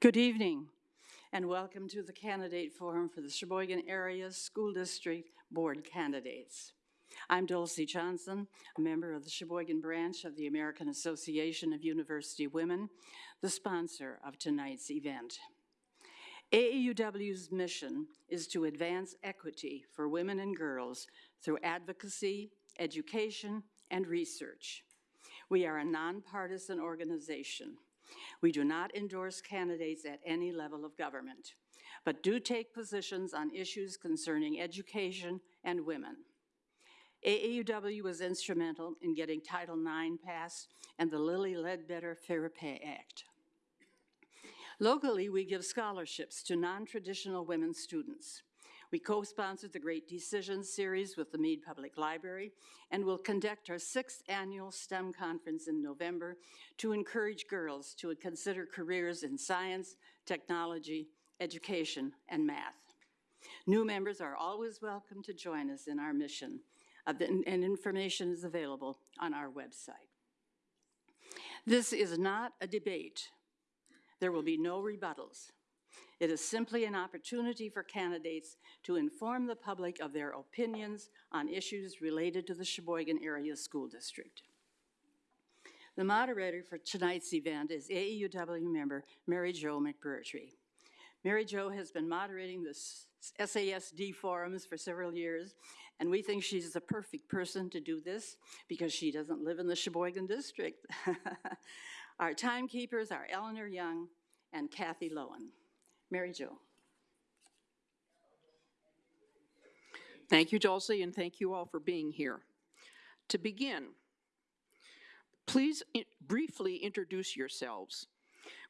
Good evening, and welcome to the Candidate Forum for the Sheboygan Area School District Board Candidates. I'm Dulcie Johnson, a member of the Sheboygan branch of the American Association of University Women, the sponsor of tonight's event. AAUW's mission is to advance equity for women and girls through advocacy, education, and research. We are a nonpartisan organization. We do not endorse candidates at any level of government, but do take positions on issues concerning education and women. AAUW was instrumental in getting Title IX passed and the Lilly Ledbetter Fair Pay Act. Locally, we give scholarships to non-traditional women students. We co-sponsored the Great Decisions series with the Mead Public Library and will conduct our sixth annual STEM conference in November to encourage girls to consider careers in science, technology, education, and math. New members are always welcome to join us in our mission, and information is available on our website. This is not a debate. There will be no rebuttals. It is simply an opportunity for candidates to inform the public of their opinions on issues related to the Sheboygan Area School District. The moderator for tonight's event is AAUW member Mary Jo McBurtry. Mary Jo has been moderating the SASD forums for several years, and we think she's the perfect person to do this because she doesn't live in the Sheboygan District. Our timekeepers are Eleanor Young and Kathy Lowen. Mary Jo. Thank you, Dulcie, and thank you all for being here. To begin, please i- briefly introduce yourselves.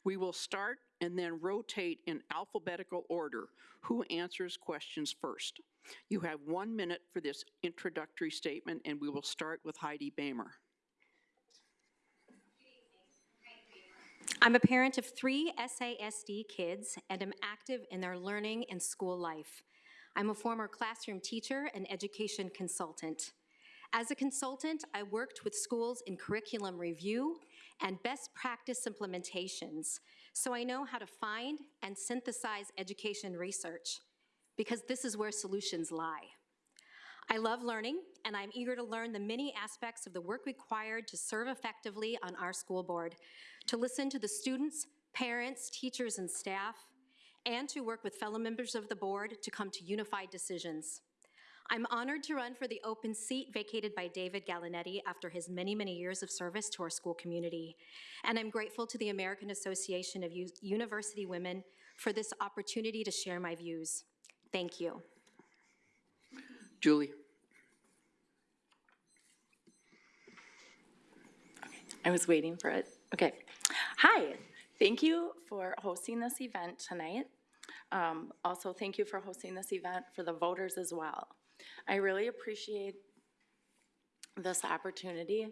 We will start and then rotate in alphabetical order. Who answers questions first? You have one minute for this introductory statement, and we will start with Heidi Bamer. I'm a parent of three SASD kids and am active in their learning and school life. I'm a former classroom teacher and education consultant. As a consultant, I worked with schools in curriculum review and best practice implementations, so I know how to find and synthesize education research, because this is where solutions lie. I love learning, and I'm eager to learn the many aspects of the work required to serve effectively on our school board, to listen to the students, parents, teachers, and staff, and to work with fellow members of the board to come to unified decisions. I'm honored to run for the open seat vacated by David Gallinetti after his many, many years of service to our school community. And I'm grateful to the American Association of U- University Women for this opportunity to share my views. Thank you. Julie? I was waiting for it. Okay. Hi, thank you for hosting this event tonight. Um, Also, thank you for hosting this event for the voters as well. I really appreciate this opportunity.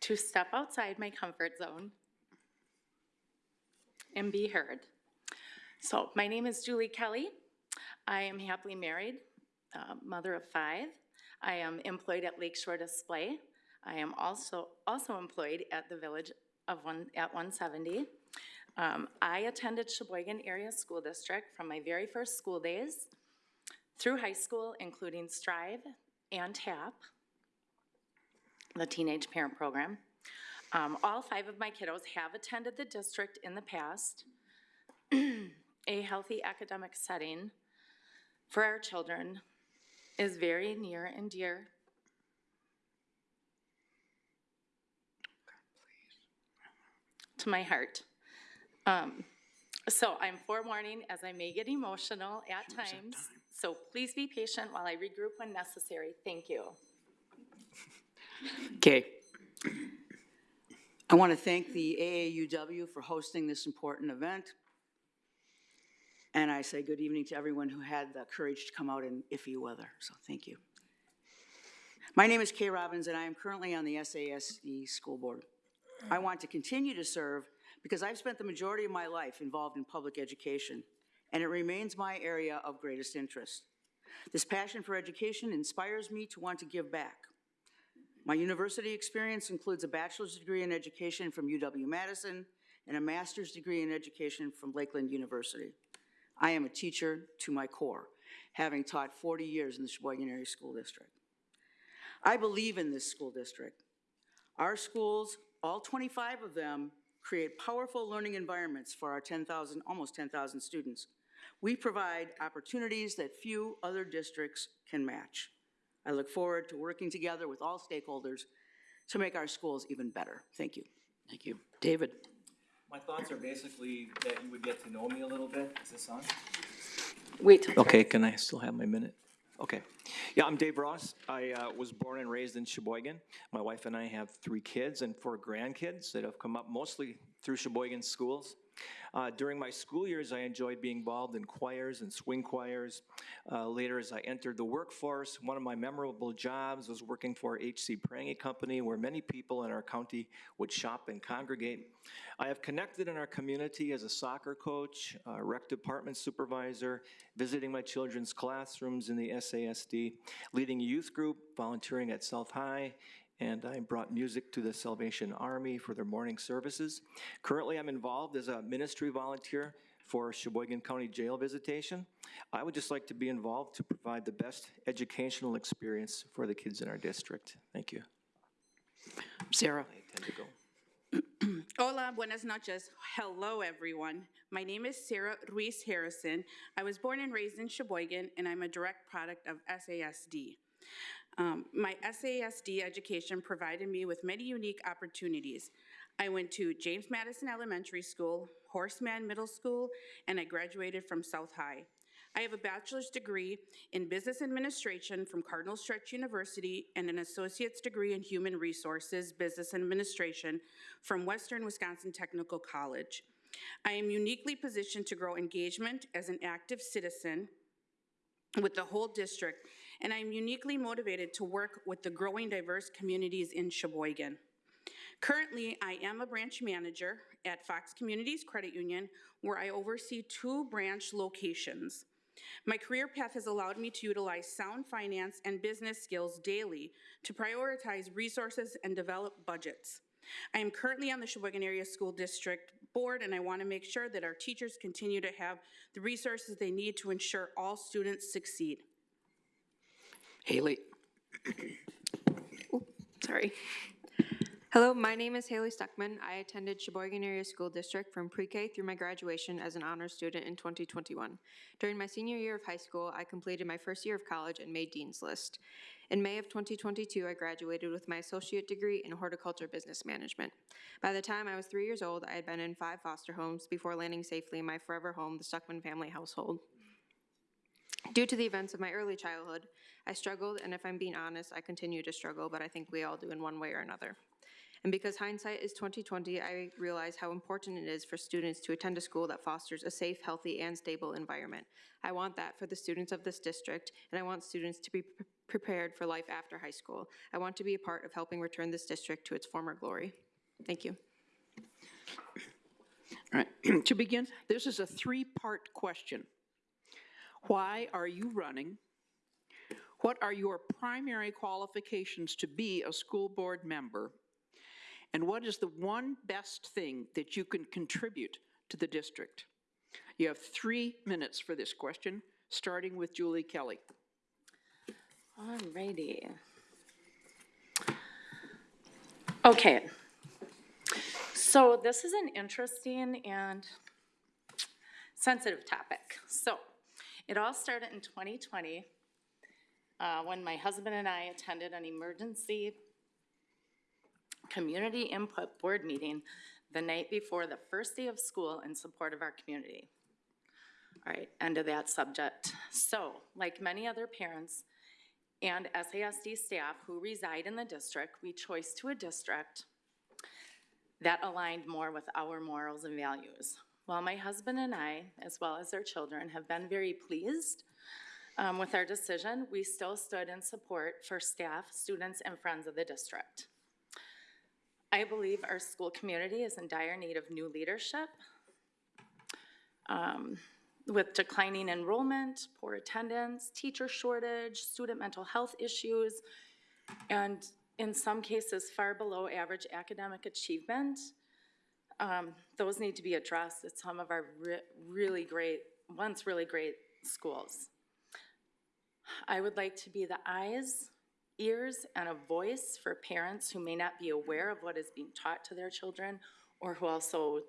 To step outside my comfort zone and be heard. So, my name is Julie Kelly. I am happily married, uh, mother of five. I am employed at Lakeshore Display. I am also, also employed at the Village of One, at 170. Um, I attended Sheboygan Area School District from my very first school days through high school, including Strive and TAP, the Teenage Parent Program. Um, All five of my kiddos have attended the district in the past. A healthy academic setting for our children is very near and dear. To my heart. Um, So I'm forewarning as I may get emotional at times, so please be patient while I regroup when necessary. Thank you. Okay. I want to thank the AAUW for hosting this important event. And I say good evening to everyone who had the courage to come out in iffy weather, so thank you. My name is Kay Robbins, and I am currently on the SASD School Board. I want to continue to serve because I've spent the majority of my life involved in public education, and it remains my area of greatest interest. This passion for education inspires me to want to give back. My university experience includes a bachelor's degree in education from UW-Madison and a master's degree in education from Lakeland University. I am a teacher to my core, having taught 40 years in the Sheboygan Area School District. I believe in this school district. Our schools, all 25 of them, create powerful learning environments for our 10,000, almost 10,000 students. We provide opportunities that few other districts can match. I look forward to working together with all stakeholders to make our schools even better. Thank you. Thank you. David? My thoughts are basically that you would get to know me a little bit. Is this on? Wait Okay, can I still have my minute? Okay. Yeah, I'm Dave Ross. I uh, was born and raised in Sheboygan. My wife and I have three kids and four grandkids that have come up mostly through Sheboygan schools. Uh, During my school years, I enjoyed being involved in choirs and swing choirs. Uh, Later, as I entered the workforce, one of my memorable jobs was working for H.C. Prange Company, where many people in our county would shop and congregate. I have connected in our community as a soccer coach, rec department supervisor, visiting my children's classrooms in the SASD, leading a youth group, volunteering at South High, and I brought music to the Salvation Army for their morning services. Currently, I'm involved as a ministry volunteer for Sheboygan County Jail Visitation. I would just like to be involved to provide the best educational experience for the kids in our district. Thank you. Sarah? I intend to go. Hola, buenas noches. Hello, everyone. My name is Sarah Ruiz Harrison. I was born and raised in Sheboygan, and I'm a direct product of SASD. Um, my SASD education provided me with many unique opportunities. I went to James Madison Elementary School, Horace Mann Middle School, and I graduated from South High. I have a bachelor's degree in business administration from Cardinal Stritch University and an associate's degree in human resources, business administration from Western Wisconsin Technical College. I am uniquely positioned to grow engagement as an active citizen with the whole district, and I am uniquely motivated to work with the growing diverse communities in Sheboygan. Currently, I am a branch manager at Fox Communities Credit Union, where I oversee two branch locations. My career path has allowed me to utilize sound finance and business skills daily to prioritize resources and develop budgets. I am currently on the Sheboygan Area School District Board, and I want to make sure that our teachers continue to have the resources they need to ensure all students succeed. Haley? Sorry. Hello, my name is Haley Stuckman. I attended Sheboygan Area School District from pre-K through my graduation as an honors student in 2021. During my senior year of high school, I completed my first year of college and made Dean's List. In May of 2022, I graduated with my associate degree in horticulture business management. By the time I was three years old, I had been in five foster homes before landing safely in my forever home, the Stuckman family household. Due to the events of my early childhood, I struggled, and if I'm being honest, I continue to struggle, but I think we all do in one way or another. And because hindsight is 2020, I realize how important it is for students to attend a school that fosters a safe, healthy, and stable environment. I want that for the students of this district, and I want students to be pre- prepared for life after high school. I want to be a part of helping return this district to its former glory. Thank you. All right, to begin, this is a three-part question. Why are you running? What are your primary qualifications to be a school board member? And what is the one best thing that you can contribute to the district? You have three minutes for this question, starting with Julie Kelly. Alrighty. Okay. So this is an interesting and sensitive topic. So it all started in 2020 uh, when my husband and I attended an emergency community input board meeting the night before the first day of school in support of our community. All right, end of that subject. So, like many other parents and SASD staff who reside in the district, we chose to a district that aligned more with our morals and values. While my husband and I, as well as our children, have been very pleased um, with our decision, we still stood in support for staff, students, and friends of the district. I believe our school community is in dire need of new leadership. Um, with declining enrollment, poor attendance, teacher shortage, student mental health issues, and in some cases far below average academic achievement. Um, Those need to be addressed at some of our re- really great, once really great schools. I would like to be the eyes, ears, and a voice for parents who may not be aware of what is being taught to their children, or who also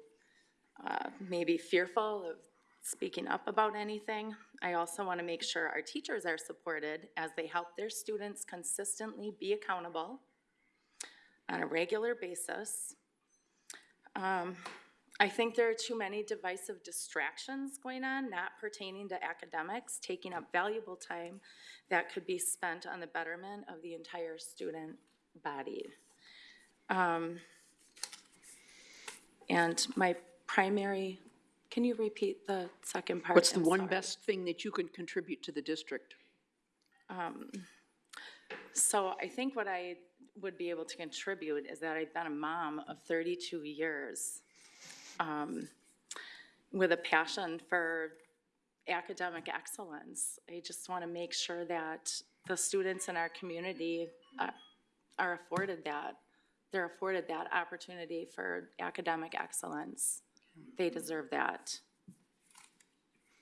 uh, may be fearful of speaking up about anything. I also want to make sure our teachers are supported as they help their students consistently be accountable on a regular basis. Um, I think there are too many divisive distractions going on, not pertaining to academics, taking up valuable time that could be spent on the betterment of the entire student body. Um, And my primary, can you repeat the second part? What's the I'm one sorry. best thing that you can contribute to the district? So I think what I would be able to contribute is that I've been a mom of 32 years um, with a passion for academic excellence. I just want to make sure that the students in our community uh, are afforded that. They're afforded that opportunity for academic excellence. They deserve that.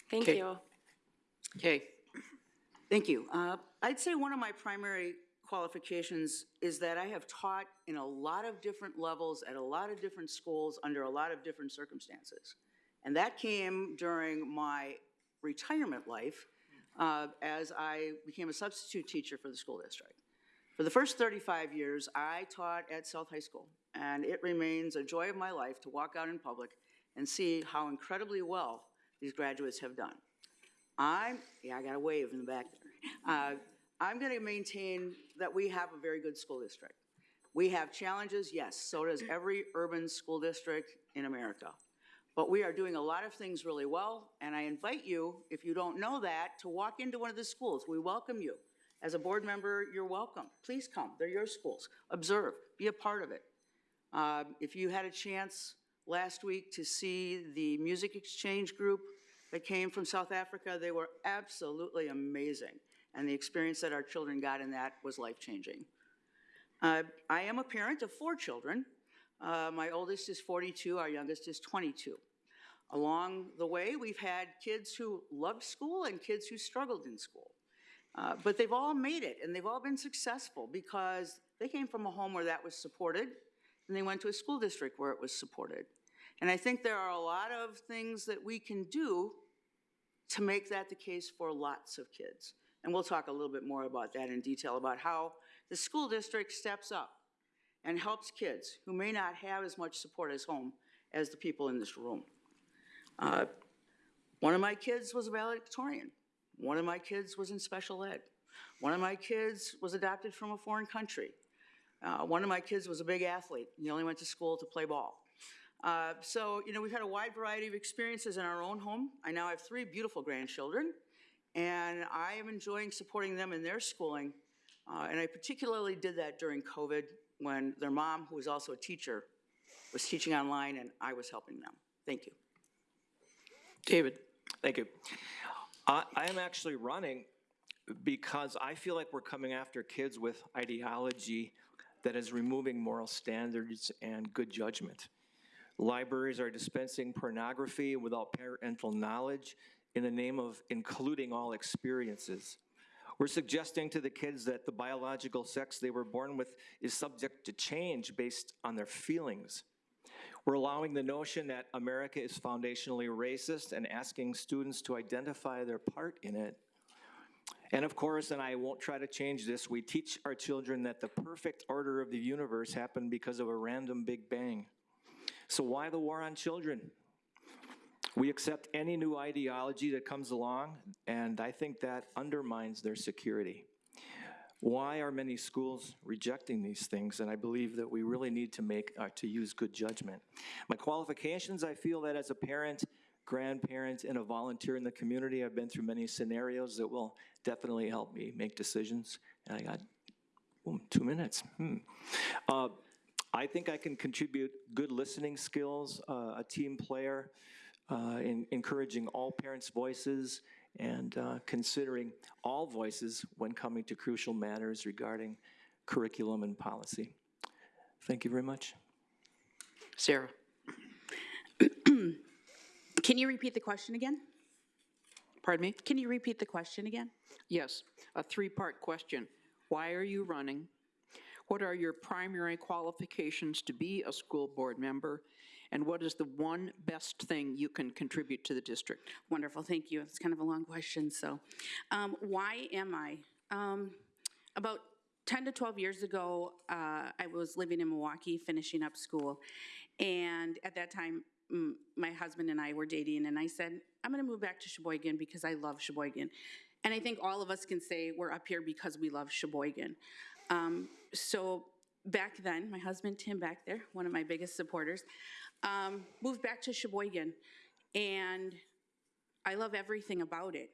Thank Okay. you. Okay, Thank you. Uh, I'd say one of my primary qualifications is that I have taught in a lot of different levels at a lot of different schools under a lot of different circumstances. And that came during my retirement life uh, as I became a substitute teacher for the school district. For the first 35 years, I taught at South High School, and it remains a joy of my life to walk out in public and see how incredibly well these graduates have done. I'm, yeah, I got a wave in the back there. Uh, I'm going to maintain that we have a very good school district. We have challenges, yes, so does every urban school district in America. But we are doing a lot of things really well, and I invite you, if you don't know that, to walk into one of the schools. We welcome you. As a board member, you're welcome. Please come, they're your schools. Observe, be a part of it. Uh, If you had a chance last week to see the music exchange group that came from South Africa, they were absolutely amazing. And the experience that our children got in that was life-changing. Uh, I am a parent of four children. Uh, My oldest is 42, our youngest is 22. Along the way, we've had kids who loved school and kids who struggled in school. Uh, But they've all made it, and they've all been successful because they came from a home where that was supported, and they went to a school district where it was supported. And I think there are a lot of things that we can do to make that the case for lots of kids. And we'll talk a little bit more about that in detail, about how the school district steps up and helps kids who may not have as much support as home as the people in this room. Uh, One of my kids was a valedictorian. One of my kids was in special ed. One of my kids was adopted from a foreign country. Uh, One of my kids was a big athlete. He only went to school to play ball. Uh, So, you know, we've had a wide variety of experiences in our own home. I now have three beautiful grandchildren, and I am enjoying supporting them in their schooling. Uh, And I particularly did that during COVID, when their mom, who was also a teacher, was teaching online, and I was helping them. Thank you. David. Thank you. I, I am actually running because I feel like we're coming after kids with ideology that is removing moral standards and good judgment. Libraries are dispensing pornography without parental knowledge in the name of including all experiences. We're suggesting to the kids that the biological sex they were born with is subject to change based on their feelings. We're allowing the notion that America is foundationally racist and asking students to identify their part in it. And of course, and I won't try to change this, we teach our children that the perfect order of the universe happened because of a random Big Bang. So why the war on children? We accept any new ideology that comes along, and I think that undermines their security. Why are many schools rejecting these things? And I believe that we really need to make, uh, to use good judgment. My qualifications, I feel that as a parent, grandparent, and a volunteer in the community, I've been through many scenarios that will definitely help me make decisions. And I got, ooh, two minutes. Hmm. Uh, I think I can contribute good listening skills, uh, a team player, uh, in encouraging all parents' voices and uh, considering all voices when coming to crucial matters regarding curriculum and policy. Thank you very much. Sarah? Can you repeat the question again? Pardon me? Can you repeat the question again? Yes, a three-part question. Why are you running? What are your primary qualifications to be a school board member? And what is the one best thing you can contribute to the district? Wonderful, thank you. It's kind of a long question, so. um, Why am I? Um, About 10 to 12 years ago, uh, I was living in Milwaukee, finishing up school. And at that time, my husband and I were dating, and I said, I'm going to move back to Sheboygan because I love Sheboygan. And I think all of us can say we're up here because we love Sheboygan. Um, So back then, my husband Tim back there, one of my biggest supporters, um, moved back to Sheboygan. And I love everything about it.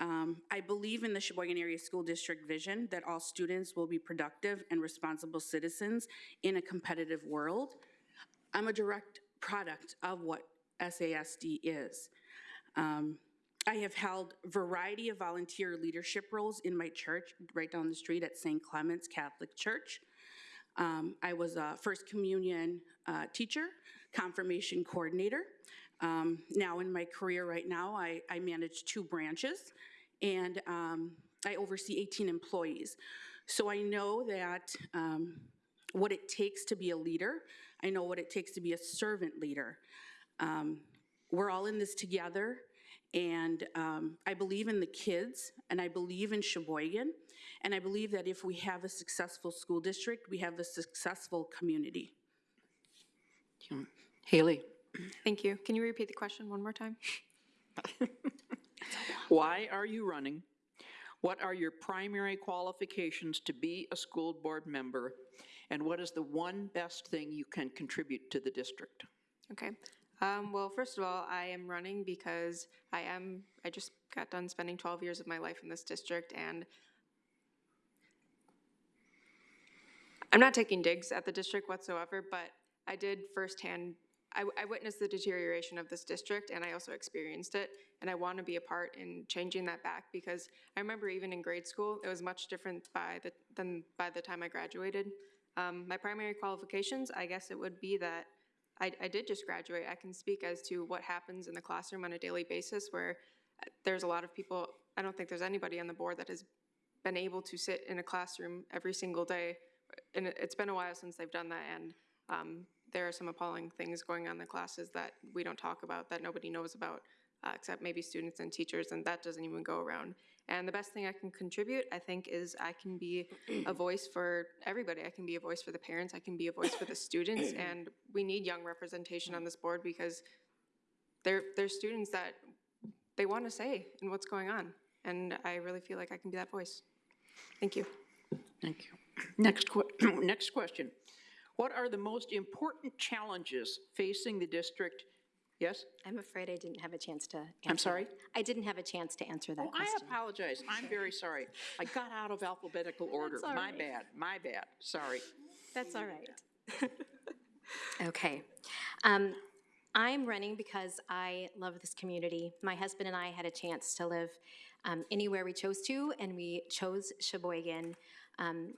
Um, I believe in the Sheboygan Area School District vision that all students will be productive and responsible citizens in a competitive world. I'm a direct product of what SASD is. Um, I have held variety of volunteer leadership roles in my church right down the street at St. Clement's Catholic Church. Um, I was a First Communion uh, teacher, confirmation coordinator. Um, now, in my career right now, I, I manage two branches and um, I oversee 18 employees. So I know that um, what it takes to be a leader, I know what it takes to be a servant leader. Um, we're all in this together, and um, I believe in the kids, and I believe in Sheboygan, and I believe that if we have a successful school district, we have a successful community. Haley? Thank you. Can you repeat the question one more time? Why are you running? What are your primary qualifications to be a school board member? And what is the one best thing you can contribute to the district? Okay. Um, well, first of all, I am running because I am, I just got done spending 12 years of my life in this district and I'm not taking digs at the district whatsoever, but I did firsthand, I, I witnessed the deterioration of this district and I also experienced it. And I want to be a part in changing that back because I remember even in grade school, it was much different by the, than by the time I graduated. Um, my primary qualifications, I guess it would be that I, I did just graduate. I can speak as to what happens in the classroom on a daily basis where uh, there's a lot of people, I don't think there's anybody on the board that has been able to sit in a classroom every single day. And it- it's been a while since they've done that, and um, there are some appalling things going on in the classes that we don't talk about, that nobody knows about, uh, except maybe students and teachers, and that doesn't even go around. And the best thing I can contribute, I think, is I can be a voice for everybody. I can be a voice for the parents, I can be a voice for the students, and we need young representation on this board because they're, they're students that they want to say in what's going on. And I really feel like I can be that voice. Thank you. Thank you. Next, que- next question. What are the most important challenges facing the district? Yes? I'm afraid I didn't have a chance to answer. I'm sorry? that. I didn't have a chance to answer that Oh, I apologize. I'm very sorry. I got out of alphabetical order. all My right. bad, my bad. Sorry. That's all right. Okay. Um, I'm running because I love this community. My husband and I had a chance to live um, anywhere we chose to, and we chose Sheboygan um,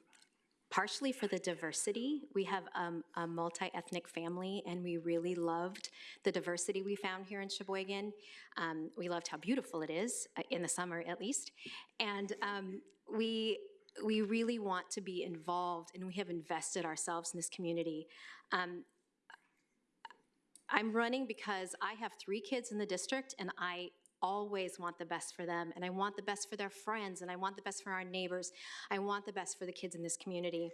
partially for the diversity. We have um, a multi-ethnic family, and we really loved the diversity we found here in Sheboygan. Um, we loved how beautiful it is, uh, in the summer at least. And um, we, we really want to be involved, and we have invested ourselves in this community. Um, I'm running because I have three kids in the district, and I always want the best for them, and I want the best for their friends, and I want the best for our neighbors. I want the best for the kids in this community.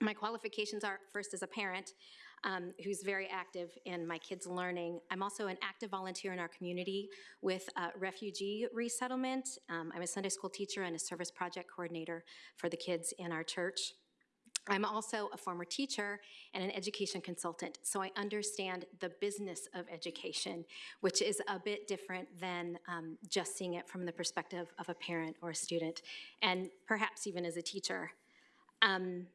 My qualifications are, first as a parent, um, who's very active in my kids' learning. I'm also an active volunteer in our community with uh, refugee resettlement. Um, I'm a Sunday school teacher and a service project coordinator for the kids in our church. I'm also a former teacher and an education consultant, so I understand the business of education, which is a bit different than um, just seeing it from the perspective of a parent or a student, and perhaps even as a teacher. Um,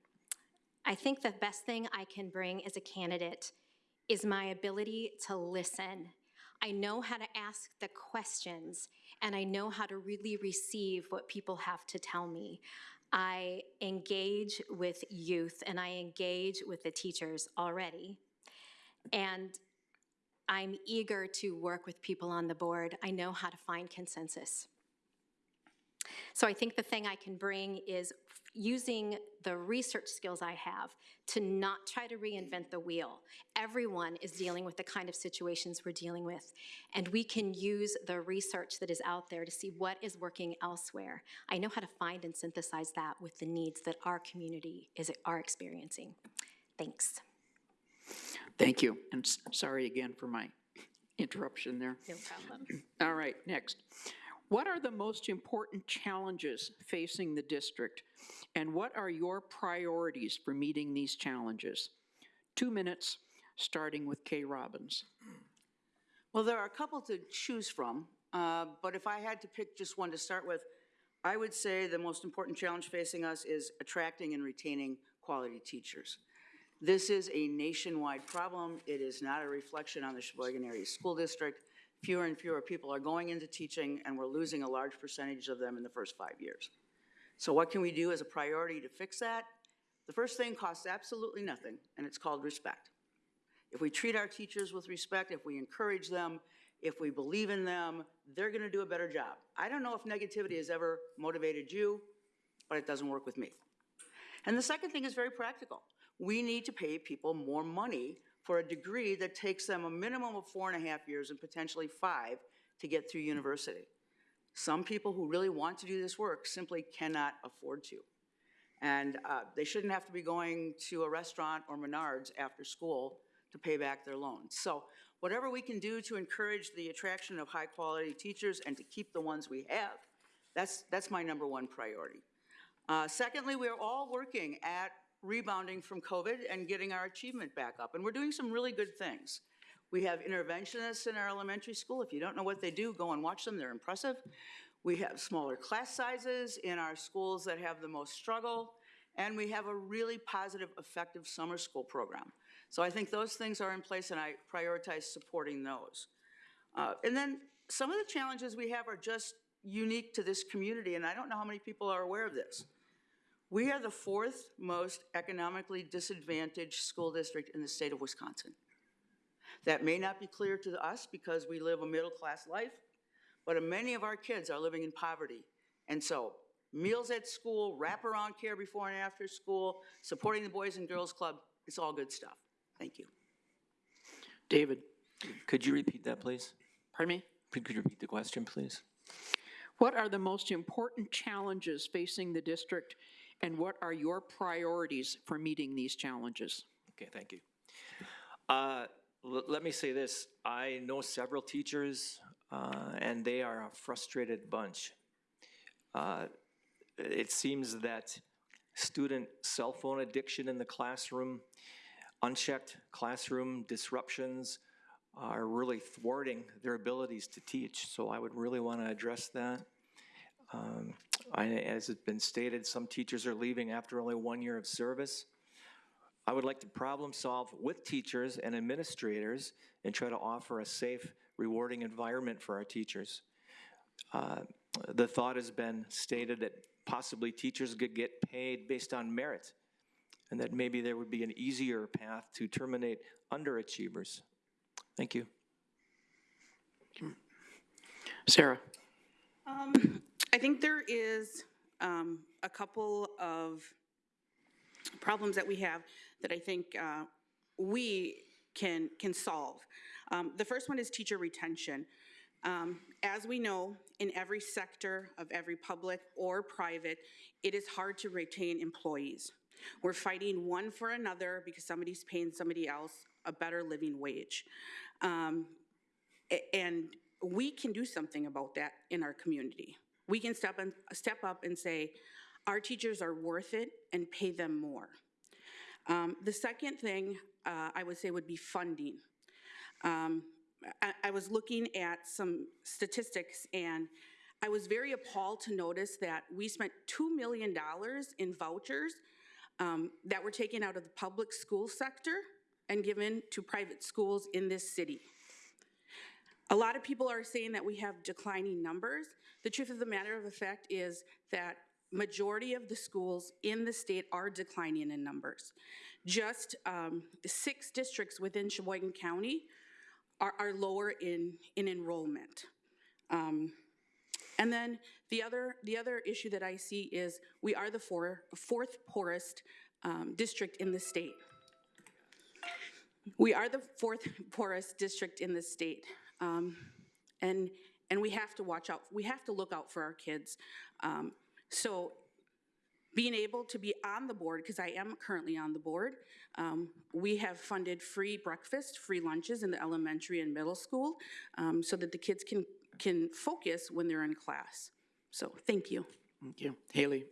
I think the best thing I can bring as a candidate is my ability to listen. I know how to ask the questions, and I know how to really receive what people have to tell me. I engage with youth and I engage with the teachers already. And I'm eager to work with people on the board. I know how to find consensus. So I think the thing I can bring is using the research skills I have to not try to reinvent the wheel. Everyone is dealing with the kind of situations we're dealing with, and we can use the research that is out there to see what is working elsewhere. I know how to find and synthesize that with the needs that our community is are experiencing. Thanks. Thank you, and sorry again for my interruption there. No problem. All right, next. What are the most important challenges facing the district, and what are your priorities for meeting these challenges? Two minutes, starting with Kay Robbins. Well, there are a couple to choose from, uh, but if I had to pick just one to start with, I would say the most important challenge facing us is attracting and retaining quality teachers. This is a nationwide problem. It is not a reflection on the Sheboygan Area School District. Fewer and fewer people are going into teaching, and we're losing a large percentage of them in the first five years. So what can we do as a priority to fix that? The first thing costs absolutely nothing, and it's called respect. If we treat our teachers with respect, if we encourage them, if we believe in them, they're going to do a better job. I don't know if negativity has ever motivated you, but it doesn't work with me. And the second thing is very practical. We need to pay people more money for a degree that takes them a minimum of four and a half years and potentially five to get through university. Some people who really want to do this work simply cannot afford to. And uh, they shouldn't have to be going to a restaurant or Menards after school to pay back their loans. So whatever we can do to encourage the attraction of high-quality teachers and to keep the ones we have, that's, that's my number one priority. Uh, Secondly, we are all working at rebounding from COVID and getting our achievement back up, and we're doing some really good things. We have interventionists in our elementary school. If you don't know what they do, go and watch them, they're impressive. We have smaller class sizes in our schools that have the most struggle, and we have a really positive, effective summer school program. So I think those things are in place, and I prioritize supporting those. Uh, And then some of the challenges we have are just unique to this community, and I don't know how many people are aware of this. We are the fourth most economically disadvantaged school district in the state of Wisconsin. That may not be clear to us because we live a middle-class life, but many of our kids are living in poverty. And so meals at school, wraparound care before and after school, supporting the Boys and Girls Club, it's all good stuff. Thank you. David, Could you repeat that, please? pardon me? Could could you repeat the question, please? What are the most important challenges facing the district, and what are your priorities for meeting these challenges? Okay, thank you. Uh, Let me say this, I know several teachers, uh, and they are a frustrated bunch. Uh, It seems that student cell phone addiction in the classroom, unchecked classroom disruptions are really thwarting their abilities to teach, so I would really want to address that. Um, I- As has been stated, some teachers are leaving after only one year of service. I would like to problem solve with teachers and administrators and try to offer a safe, rewarding environment for our teachers. Uh, The thought has been stated that possibly teachers could get paid based on merit, and that maybe there would be an easier path to terminate underachievers. Thank you. Sarah? I think there is um, a couple of problems that we have that I think uh, we can, can solve. Um, The first one is teacher retention. Um, As we know, in every sector of every public or private, it is hard to retain employees. We're fighting one for another because somebody's paying somebody else a better living wage. Um, And we can do something about that in our community. We can step and, step up and say, our teachers are worth it and pay them more. Um, The second thing uh, I would say would be funding. Um, I, I was looking at some statistics and I was very appalled to notice that we spent $2 million in vouchers um, that were taken out of the public school sector and given to private schools in this city. A lot of people are saying that we have declining numbers. The truth of the matter of the fact is that majority of the schools in the state are declining in numbers. Just um, six districts within Sheboygan County are, are lower in, in enrollment. Um, And then the other, the other issue that I see is we are the four, fourth poorest um, district in the state. We are the fourth poorest district in the state. Um, and, and we have to watch out, we have to look out for our kids. Um, so being able to be on the board, because I am currently on the board, um, we have funded free breakfast, free lunches in the elementary and middle school um, so that the kids can, can focus when they're in class. So, thank you. Thank you. Haley?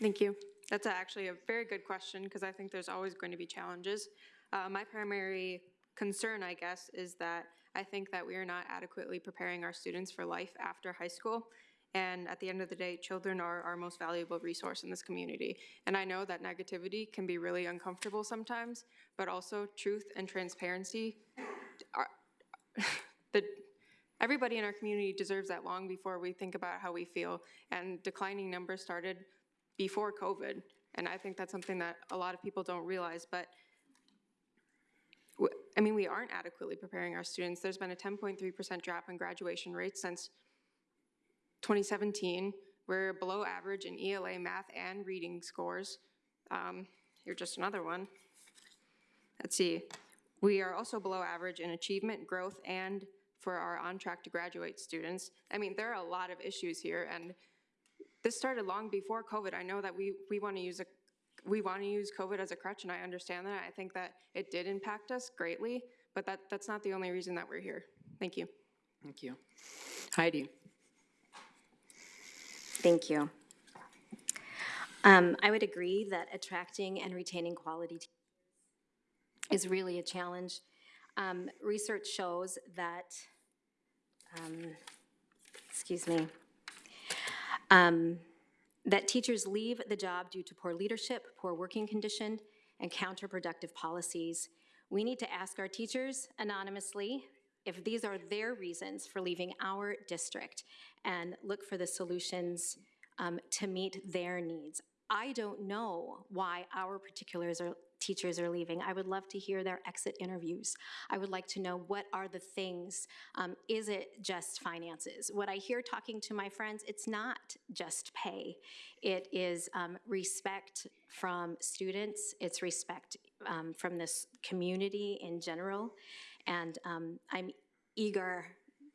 Thank you. That's actually a very good question because I think there's always going to be challenges. Uh, my primary concern, I guess, is that I think that we are not adequately preparing our students for life after high school. And at the end of the day, children are our most valuable resource in this community. And I know that negativity can be really uncomfortable sometimes, but also truth and transparency are, the, everybody in our community deserves that long before we think about how we feel. And declining numbers started before COVID. And I think that's something that a lot of people don't realize, but I mean, we aren't adequately preparing our students. There's been a 10.3% drop in graduation rates since 2017. We're below average in ELA math and reading scores. Um, Here's just another one. Let's see. We are also below average in achievement, growth, and for our on-track to graduate students. I mean, there are a lot of issues here, and this started long before COVID. I know that we, we want to use a, we want to use COVID as a crutch, and I understand that. I think that it did impact us greatly, but that, that's not the only reason that we're here. Thank you. Thank you. Heidi? Thank you. Um, I would agree that attracting and retaining quality te- is really a challenge. Um, research shows that, um, excuse me, um, that teachers leave the job due to poor leadership, poor working condition, and counterproductive policies. We need to ask our teachers anonymously if these are their reasons for leaving our district and look for the solutions um, to meet their needs. I don't know why our particulars are, teachers are leaving. I would love to hear their exit interviews. I would like to know what are the things. Um, is it just finances? What I hear talking to my friends, it's not just pay. It is um, respect from students. It's respect um, from this community in general. And um, I'm eager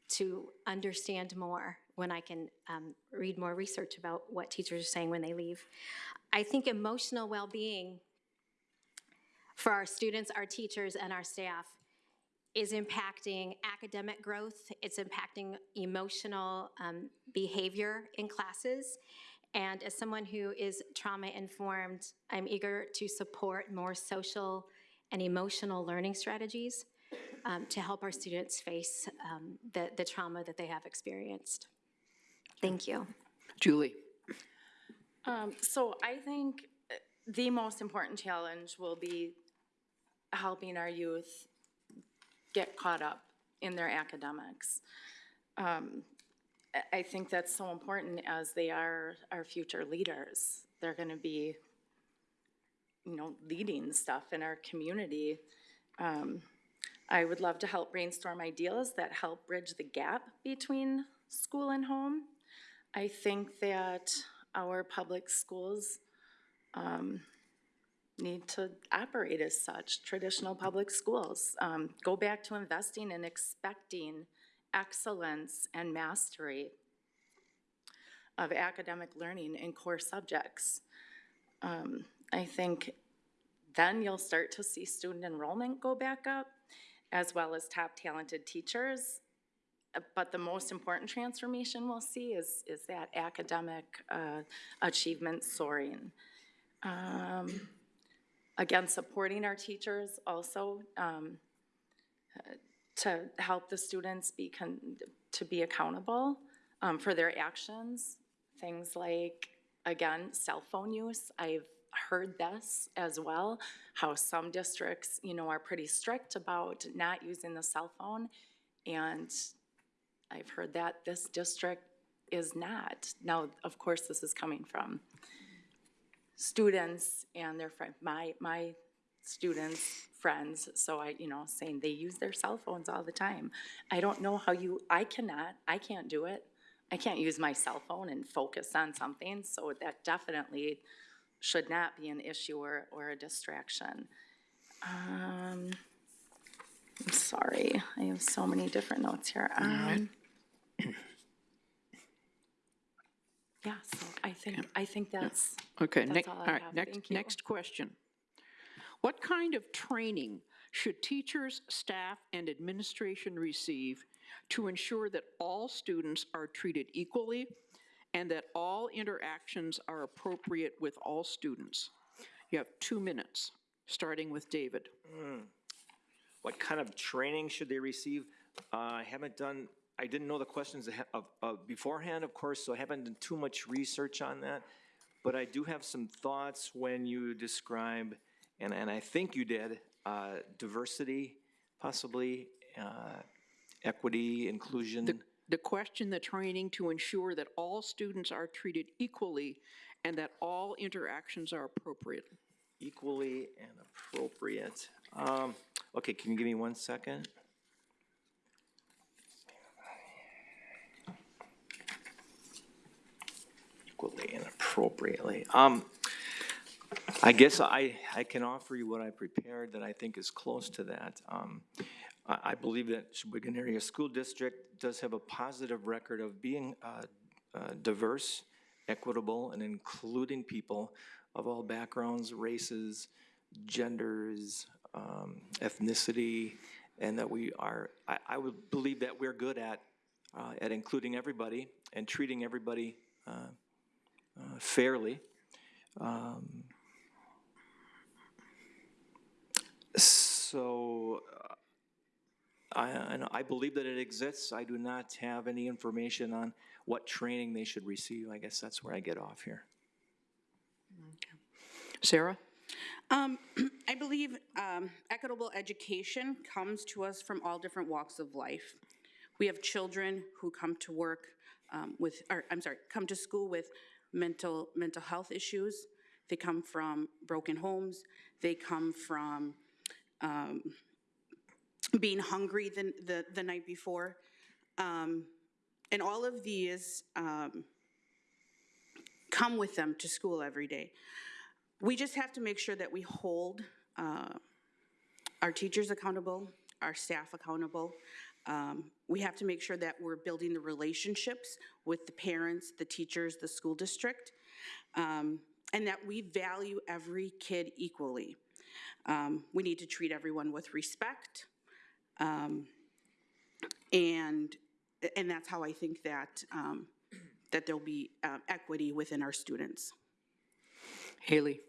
to understand more when I can um, read more research about what teachers are saying when they leave. I think emotional well-being for our students, our teachers, and our staff is impacting academic growth. It's impacting emotional um, behavior in classes. And as someone who is trauma-informed, I'm eager to support more social and emotional learning strategies um, to help our students face um, the, the trauma that they have experienced. Thank you. Julie? Um, so I think uh, the most important challenge will be helping our youth get caught up in their academics. Um, I, think that's so important as they are our future leaders. They're gonna be, you know, leading stuff in our community. Um, I would love to help brainstorm ideas that help bridge the gap between school and home. I think that our public schools um, need to operate as such, traditional public schools. Um, Go back to investing and expecting excellence and mastery of academic learning in core subjects. Um, I think then you'll start to see student enrollment go back up, as well as top talented teachers. But the most important transformation we'll see is, is that academic uh, achievement soaring. Um, Again, supporting our teachers also um, to help the students be, to be accountable um, for their actions. Things like, again, cell phone use. I've heard this as well, how some districts, you know, are pretty strict about not using the cell phone. And I've heard that this district is not. Now, of course, this is coming from students and their friend, my, my students, friends, so I, you know, saying they use their cell phones all the time. I don't know how you, I cannot, I can't do it. I can't use my cell phone and focus on something, so that definitely should not be an issue or, or a distraction. Um, I'm sorry, I have so many different notes here. Um, Yeah, so I think, I think that's, Okay, That's next, all I all right, have. next, Thank you. next question. What kind of training should teachers, staff, and administration receive to ensure that all students are treated equally and that all interactions are appropriate with all students? You have two minutes, starting with David. What kind of training should they receive? Uh, I haven't done, I didn't know the questions of, of beforehand, of course, so I haven't done too much research on that. But I do have some thoughts when you describe, and, and I think you did, uh, diversity, possibly, uh, equity, inclusion. The question, the training to ensure that all students are treated equally and that all interactions are appropriate. equally and appropriate. Um, okay, can you give me one second? Equally and appropriately. Um, I guess I, I can offer you what I prepared that I think is close to that. Um, I, I believe that Sheboygan Area School District does have a positive record of being, uh, uh, diverse, equitable, and including people of all backgrounds, races, genders, um, ethnicity, and that we are, I, I would believe that we're good at, uh, at including everybody and treating everybody, uh, fairly. Um, So, uh, I, I I believe that it exists. I do not have any information on what training they should receive. I guess that's where I get off here. Sarah? Um, I believe um, equitable education comes to us from all different walks of life. We have children who come to work um, with, or, I'm sorry, come to school with mental, mental health issues. They come from broken homes. They come from um, being hungry the, the, the night before. Um, And all of these um, come with them to school every day. We just have to make sure that we hold uh, our teachers accountable, our staff accountable. Um, We have to make sure that we're building the relationships with the parents, the teachers, the school district, um, and that we value every kid equally. Um, We need to treat everyone with respect. um, And, and that's how I think that, um, that there'll be uh, equity within our students. Haley?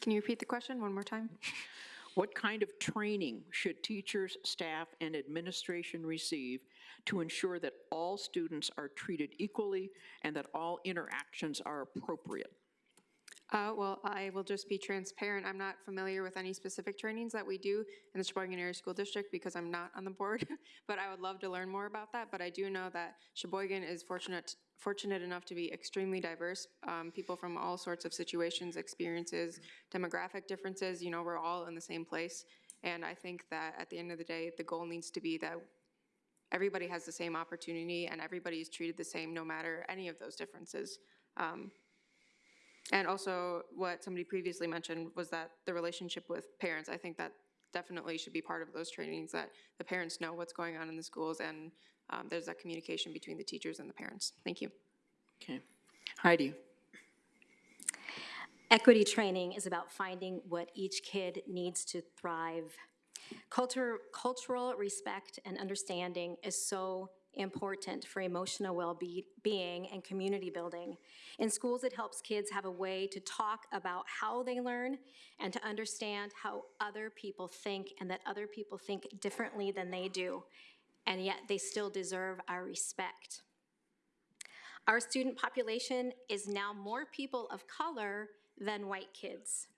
Can you repeat the question one more time? What kind of training should teachers, staff, and administration receive to ensure that all students are treated equally and that all interactions are appropriate? Uh, well, I will just be transparent. I'm not familiar with any specific trainings that we do in the Sheboygan Area School District because I'm not on the board, but I would love to learn more about that. But I do know that Sheboygan is fortunate, fortunate enough to be extremely diverse. Um, people from all sorts of situations, experiences, demographic differences, you know, we're all in the same place. And I think that at the end of the day, the goal needs to be that everybody has the same opportunity and everybody is treated the same no matter any of those differences. Um, and also, what somebody previously mentioned was that the relationship with parents, I think that definitely should be part of those trainings, that the parents know what's going on in the schools and um, there's that communication between the teachers and the parents. Thank you. Okay. Heidi? Equity training is about finding what each kid needs to thrive. Culture, cultural respect and understanding is so important for emotional well-being and community building. In schools, it helps kids have a way to talk about how they learn and to understand how other people think and that other people think differently than they do, and yet they still deserve our respect. Our student population is now more people of color than white kids.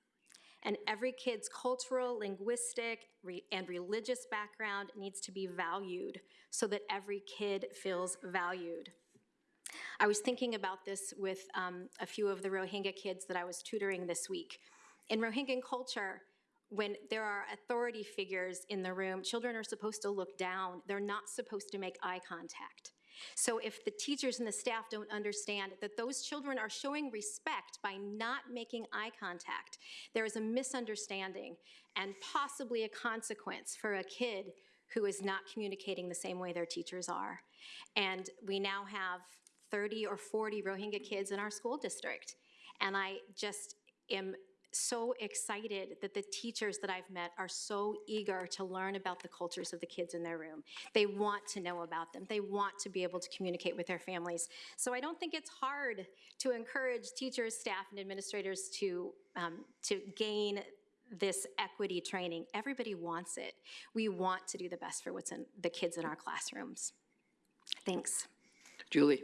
And every kid's cultural, linguistic, re- and religious background needs to be valued so that every kid feels valued. I was thinking about this with um, a few of the Rohingya kids that I was tutoring this week. In Rohingya culture, when there are authority figures in the room, children are supposed to look down. They're not supposed to make eye contact. So if the teachers and the staff don't understand that those children are showing respect by not making eye contact, there is a misunderstanding and possibly a consequence for a kid who is not communicating the same way their teachers are. And we now have 30 or 40 Rohingya kids in our school district. And I just am so excited that the teachers that I've met are so eager to learn about the cultures of the kids in their room. They want to know about them. They want to be able to communicate with their families. So I don't think it's hard to encourage teachers, staff, and administrators to, um, to gain this equity training. Everybody wants it. We want to do the best for what's in the kids in our classrooms. Thanks. Julie?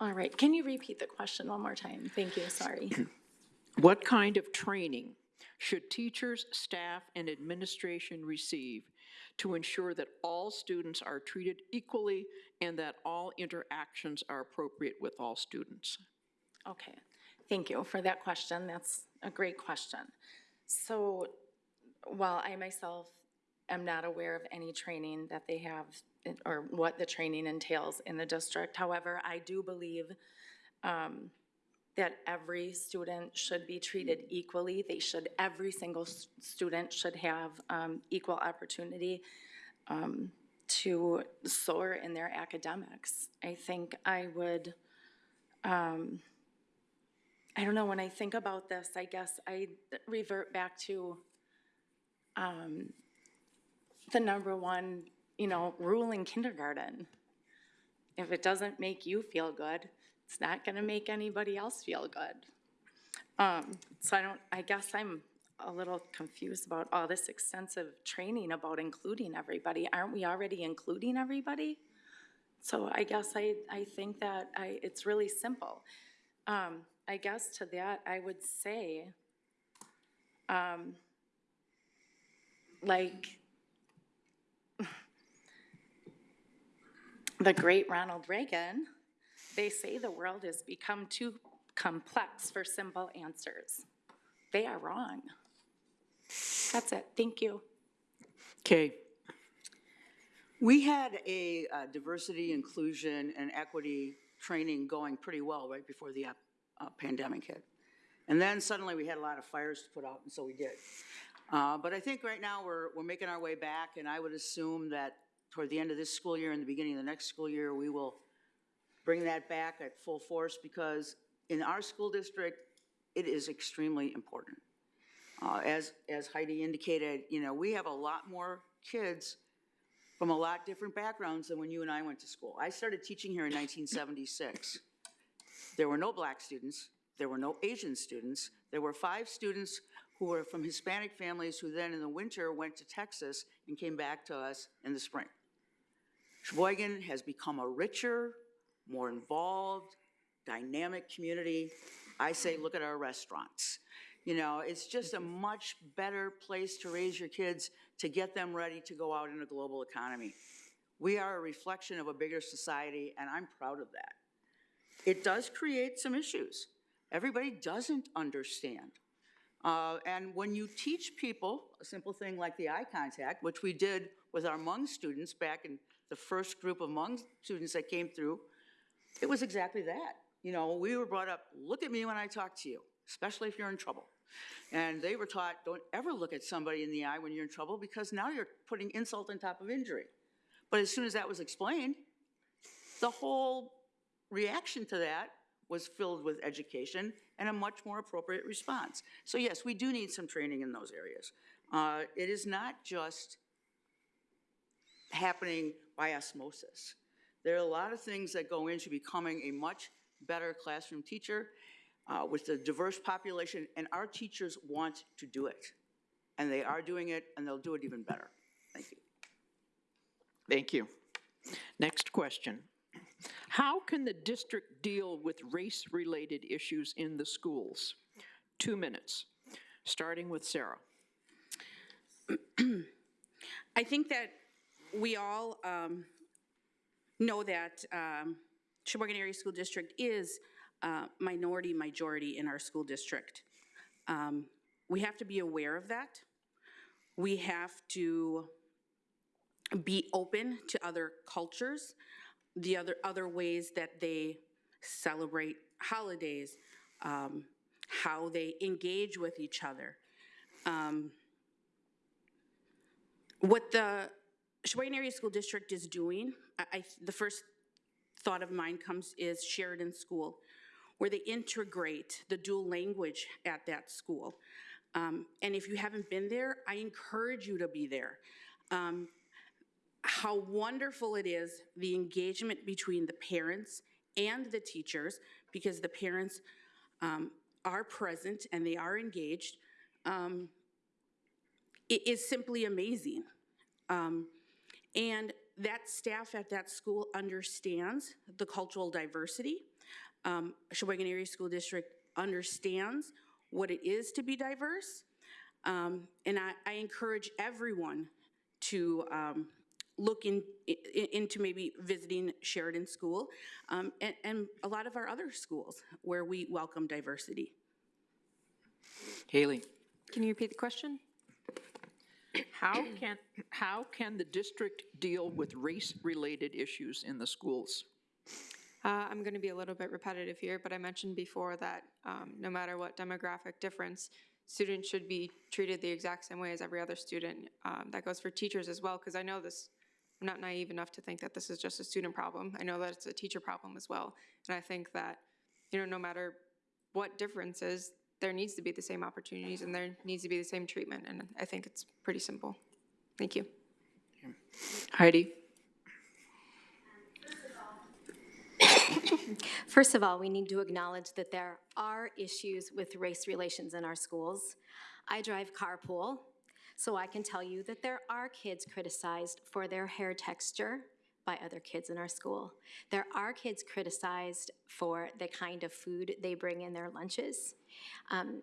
All right, can you repeat the question one more time? Thank you, sorry. What kind of training should teachers, staff, and administration receive to ensure that all students are treated equally and that all interactions are appropriate with all students? Okay, thank you for that question. That's a great question. So while I myself am not aware of any training that they have or what the training entails in the district, however, I do believe um, that every student should be treated equally. They should, every single student should have um, equal opportunity um, to soar in their academics. I think I would, um, I don't know, when I think about this, I guess I revert back to um, the number one, you know, rule in kindergarten. If it doesn't make you feel good, it's not gonna make anybody else feel good. Um, so I don't, I guess I'm a little confused about all this extensive training about including everybody. Aren't we already including everybody? So I guess I, I think that I, it's really simple. Um, I guess to that, I would say, um, like, the great Ronald Reagan, they say the world has become too complex for simple answers. They are wrong. That's it. Thank you. Okay, We had a uh, diversity, inclusion, and equity training going pretty well right before the uh, uh, pandemic hit. And then suddenly we had a lot of fires to put out, and so we did. Uh, But I think right now we're, we're making our way back, and I would assume that toward the end of this school year and the beginning of the next school year, we will bring that back at full force because in our school district, it is extremely important. Uh, As, as Heidi indicated, you know, we have a lot more kids from a lot different backgrounds than when you and I went to school. I started teaching here in 1976. There were no black students, there were no Asian students, there were five students who were from Hispanic families who then in the winter went to Texas and came back to us in the spring. Sheboygan has become a richer, more involved, dynamic community. I say, look at our restaurants. You know, it's just a much better place to raise your kids, to get them ready to go out in a global economy. We are a reflection of a bigger society, and I'm proud of that. It does create some issues. Everybody doesn't understand. Uh, and when you teach people a simple thing like the eye contact, which we did with our Hmong students back in the first group of Hmong students that came through, it was exactly that. You know, we were brought up, look at me when I talk to you, especially if you're in trouble. And they were taught, don't ever look at somebody in the eye when you're in trouble because now you're putting insult on top of injury. But as soon as that was explained, the whole reaction to that was filled with education and a much more appropriate response. So yes, we do need some training in those areas. Uh, It is not just happening by osmosis. There are a lot of things that go into becoming a much better classroom teacher uh, with a diverse population, and our teachers want to do it. And they are doing it, and they'll do it even better. Thank you. thank you. Next question. How can the district deal with race-related issues in the schools? Two minutes, starting with Sarah. I think that we all um, know that um, Sheboygan Area School District is uh, minority majority in our school district. Um, We have to be aware of that. We have to be open to other cultures, the other, other ways that they celebrate holidays, um, how they engage with each other. Um, What the Sheboygan Area School District is doing, I, I, the first thought of mine comes is Sheridan School, where they integrate the dual language at that school. Um, and if you haven't been there, I encourage you to be there. Um, how wonderful it is, the engagement between the parents and the teachers, because the parents um, are present and they are engaged, um, it is simply amazing. Um, and that staff at that school understands the cultural diversity. Um, Sheboygan Area School District understands what it is to be diverse. Um, and I, I encourage everyone to um, look in, i- into maybe visiting Sheridan School um, and, and a lot of our other schools where we welcome diversity. Haley? Can you repeat the question? How can, how can the district deal with race-related issues in the schools? Uh, I'm going to be a little bit repetitive here, but I mentioned before that um, no matter what demographic difference, students should be treated the exact same way as every other student. Um, that goes for teachers as well, because I know this, I'm not naive enough to think that this is just a student problem. I know that it's a teacher problem as well. And I think that, you know, no matter what difference is, there needs to be the same opportunities and there needs to be the same treatment. And I think it's pretty simple. Thank you. Heidi? First of all, we need to acknowledge that there are issues with race relations in our schools. I drive carpool, so I can tell you that there are kids criticized for their hair texture by other kids in our school. There are kids criticized for the kind of food they bring in their lunches. Um,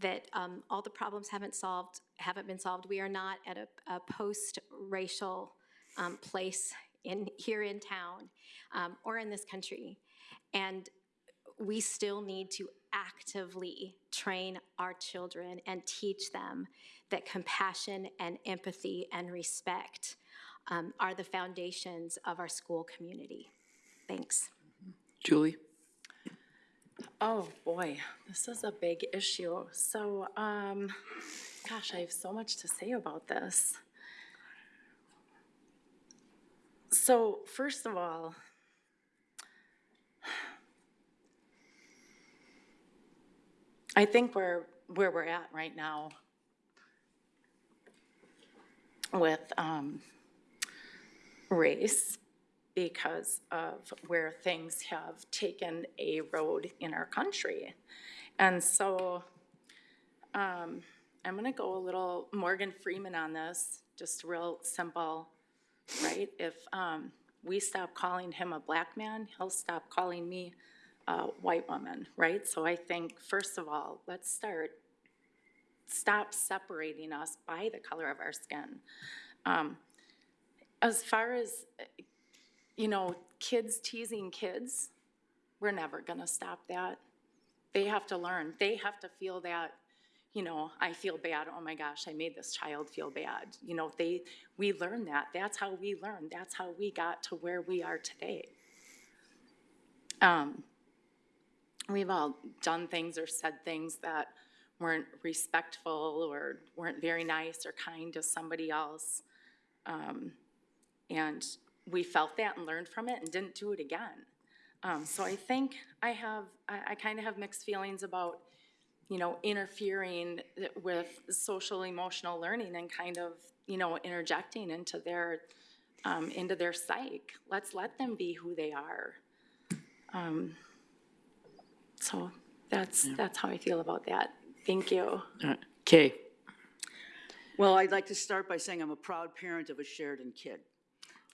that um, all the problems haven't solved, haven't been solved. We are not at a, a post-racial um, place in here in town um, or in this country, and we still need to actively train our children and teach them that compassion and empathy and respect um, are the foundations of our school community. Thanks. Julie? Oh, boy, this is a big issue. So, um, gosh, I have so much to say about this. So, first of all, I think we're where we're at right now with um, race because of where things have taken a road in our country. And so um, I'm going to go a little Morgan Freeman on this, just real simple, right? If um, we stop calling him a black man, he'll stop calling me a white woman, right? So I think, first of all, let's start, stop separating us by the color of our skin. Um, as far as you know, kids teasing kids, we're never gonna stop that. They have to learn, they have to feel that, you know, I feel bad, oh my gosh, I made this child feel bad. You know, they, we learn that, that's how we learn, that's how we got to where we are today. Um, we've all done things or said things that weren't respectful or weren't very nice or kind to somebody else. Um, and we felt that and learned from it and didn't do it again. Um, so I think I have, I, I kind of have mixed feelings about, you know, interfering with social emotional learning and kind of, you know, interjecting into their, um, into their psyche. Let's let them be who they are. Um, so that's, that's how I feel about that. Thank you. All right. Kay? Well, I'd like to start by saying I'm a proud parent of a Sheridan kid.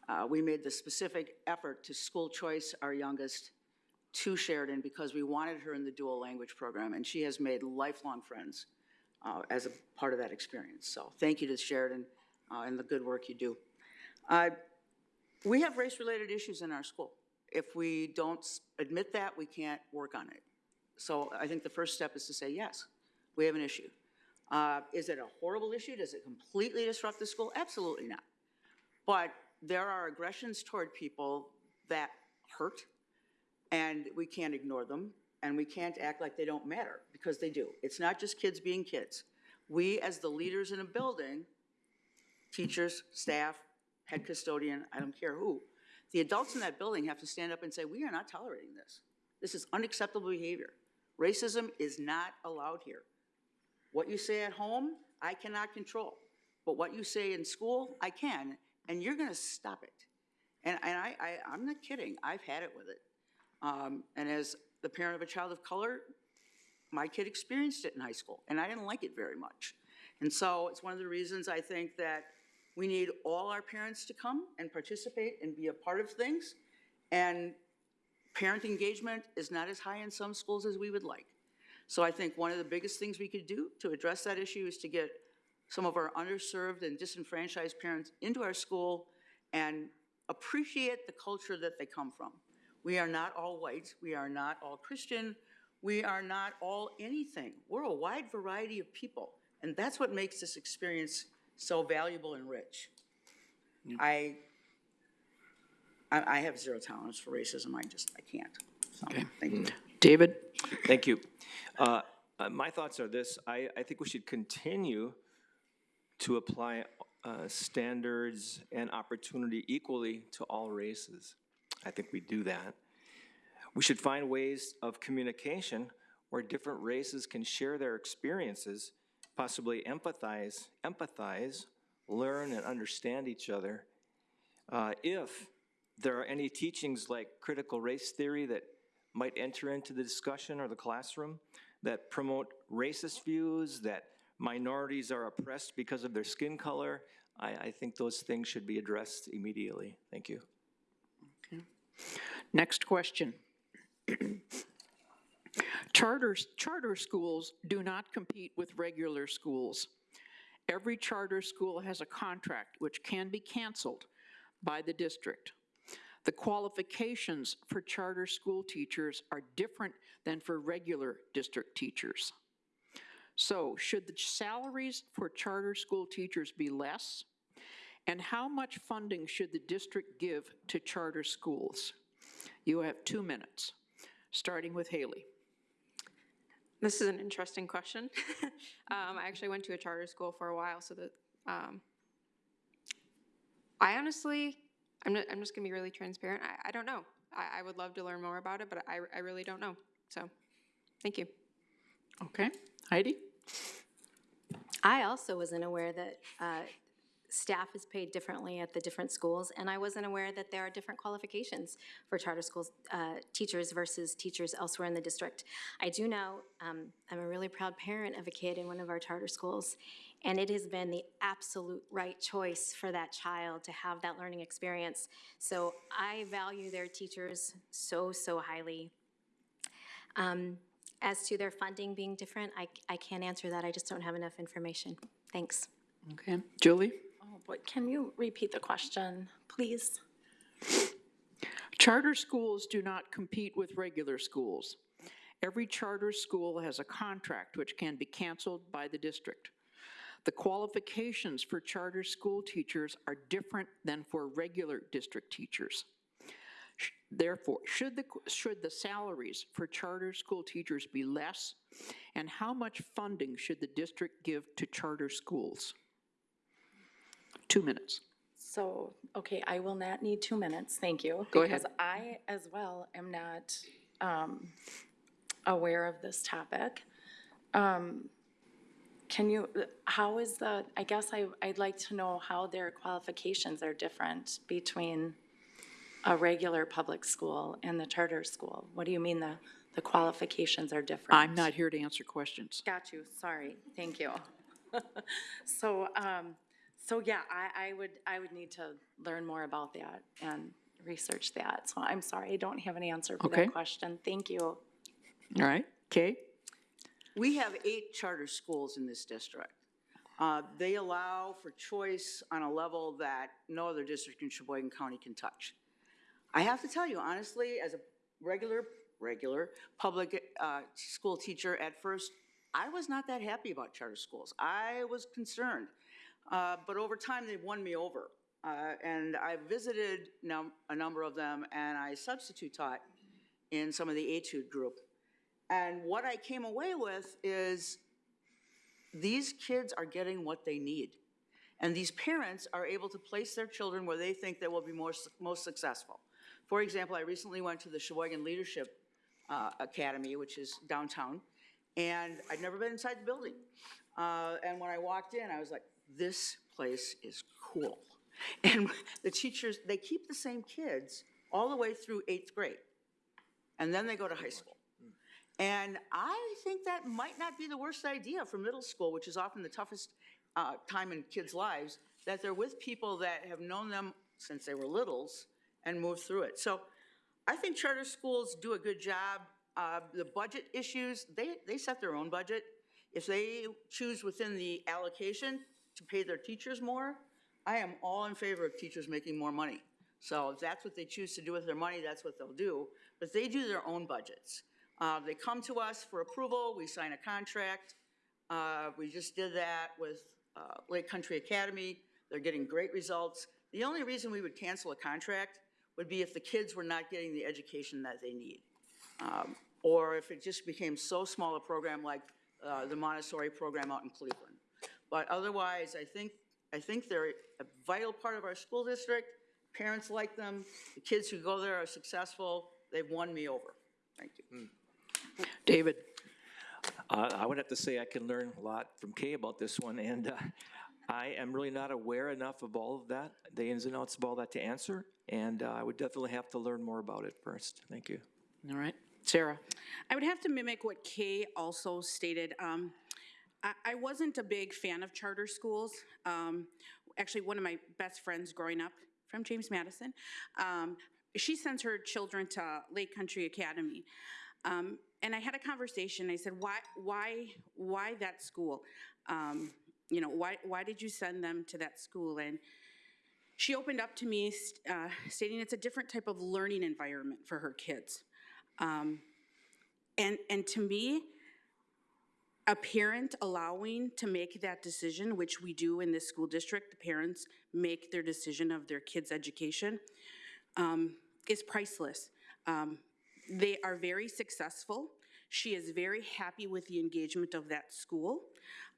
Uh, We made the specific effort to school choice our youngest to Sheridan because we wanted her in the dual language program, and she has made lifelong friends uh, as a part of that experience. So thank you to Sheridan uh, and the good work you do. Uh, We have race-related issues in our school. If we don't admit that, we can't work on it. So I think the first step is to say, yes, we have an issue. Uh, Is it a horrible issue? Does it completely disrupt the school? Absolutely not. But there are aggressions toward people that hurt, and we can't ignore them, and we can't act like they don't matter, because they do. It's not just kids being kids. We, as the leaders in a building, teachers, staff, head custodian, I don't care who, the adults in that building have to stand up and say, we are not tolerating this. This is unacceptable behavior. Racism is not allowed here. What you say at home, I cannot control. But what you say in school, I can, and you're gonna stop it. And, and I, I, I'm not kidding, I've had it with it. Um, and as the parent of a child of color, my kid experienced it in high school, and I didn't like it very much. And so it's one of the reasons I think that we need all our parents to come and participate and be a part of things. And parent engagement is not as high in some schools as we would like. So I think one of the biggest things we could do to address that issue is to get some of our underserved and disenfranchised parents into our school and appreciate the culture that they come from. We are not all white, we are not all Christian, we are not all anything. We're a wide variety of people, and that's what makes this experience so valuable and rich. I, I, I have zero tolerance for racism, I just, I can't. So, thank you. David? Thank you. Uh, uh, My thoughts are this, I, I think we should continue to apply uh, standards and opportunity equally to all races. I think we do that. We should find ways of communication where different races can share their experiences, possibly empathize, empathize, learn and understand each other. Uh, If there are any teachings like critical race theory that might enter into the discussion or the classroom that promote racist views, that minorities are oppressed because of their skin color, I, I think those things should be addressed immediately. Thank you. Next question. Charters, charter schools do not compete with regular schools. Every charter school has a contract which can be canceled by the district. The qualifications for charter school teachers are different than for regular district teachers. So should the salaries for charter school teachers be less? And how much funding should the district give to charter schools? You have two minutes, starting with Haley. This is an interesting question. um, I actually went to a charter school for a while, so that um, I honestly, I'm, not, I'm just gonna be really transparent. I, I don't know. I, I would love to learn more about it, but I, I really don't know. So, thank you. Okay, Heidi? I also wasn't aware that uh, staff is paid differently at the different schools, and I wasn't aware that there are different qualifications for charter schools uh, teachers versus teachers elsewhere in the district. I do know, um, I'm a really proud parent of a kid in one of our charter schools, and it has been the absolute right choice for that child to have that learning experience. So I value their teachers so, so highly. Um, As to their funding being different, I, I can't answer that. I just don't have enough information. Thanks. Okay, Julie? Oh, but can you repeat the question, please? Charter schools do not compete with regular schools. Every charter school has a contract which can be canceled by the district. The qualifications for charter school teachers are different than for regular district teachers. Therefore, should the, should the salaries for charter school teachers be less? And how much funding should the district give to charter schools? Two minutes. So, okay, I will not need two minutes, thank you. Go ahead. Because I, as well, am not um, aware of this topic. Um, Can you, how is the, I guess I, I'd like to know how their qualifications are different between a regular public school and the charter school? What do you mean the, the qualifications are different? I'm not here to answer questions. Got you, sorry, thank you. So, um, so yeah, I, I would, I would need to learn more about that and research that. So I'm sorry, I don't have an answer for Okay. that question. Thank you. All right, Kay? We have eight charter schools in this district. Uh, They allow for choice on a level that no other district in Sheboygan County can touch. I have to tell you, honestly, as a regular, regular public uh, school teacher, at first, I was not that happy about charter schools. I was concerned. Uh, But over time, they've won me over. Uh, And I visited num- a number of them, and I substitute taught in some of the etude group. And what I came away with is these kids are getting what they need. And these parents are able to place their children where they think they will be more, most successful. For example, I recently went to the Sheboygan Leadership uh, Academy, which is downtown, and I'd never been inside the building. Uh, And when I walked in, I was like, this place is cool. And the teachers, they keep the same kids all the way through eighth grade, and then they go to high school. And I think that might not be the worst idea for middle school, which is often the toughest uh, time in kids' lives, that they're with people that have known them since they were littles and moved through it. So I think charter schools do a good job. Uh, The budget issues, they, they set their own budget. If they choose within the allocation to pay their teachers more, I am all in favor of teachers making more money. So if that's what they choose to do with their money, that's what they'll do. But they do their own budgets. Uh, They come to us for approval, we sign a contract. Uh, We just did that with uh, Lake Country Academy. They're getting great results. The only reason we would cancel a contract would be if the kids were not getting the education that they need. Um, Or if it just became so small a program like uh, the Montessori program out in Cleveland. But otherwise, I think, I think they're a vital part of our school district. Parents like them. The kids who go there are successful. They've won me over. Thank you. David? Uh, I would have to say I can learn a lot from Kay about this one, and uh, I am really not aware enough of all of that, the ins and outs of all that to answer, and uh, I would definitely have to learn more about it first. Thank you. All right. Sarah? I would have to mimic what Kay also stated. Um, I, I wasn't a big fan of charter schools. Um, actually, one of my best friends growing up from James Madison, um, she sends her children to Lake Country Academy. Um, and I had a conversation. I said, "Why, why, why that school? Um, you know, why, why did you send them to that school?" And she opened up to me, uh, stating it's a different type of learning environment for her kids. Um, and, and to me, a parent allowing to make that decision, which we do in this school district, the parents make their decision of their kids' education, um, is priceless. Um, they are very successful. She is very happy with the engagement of that school.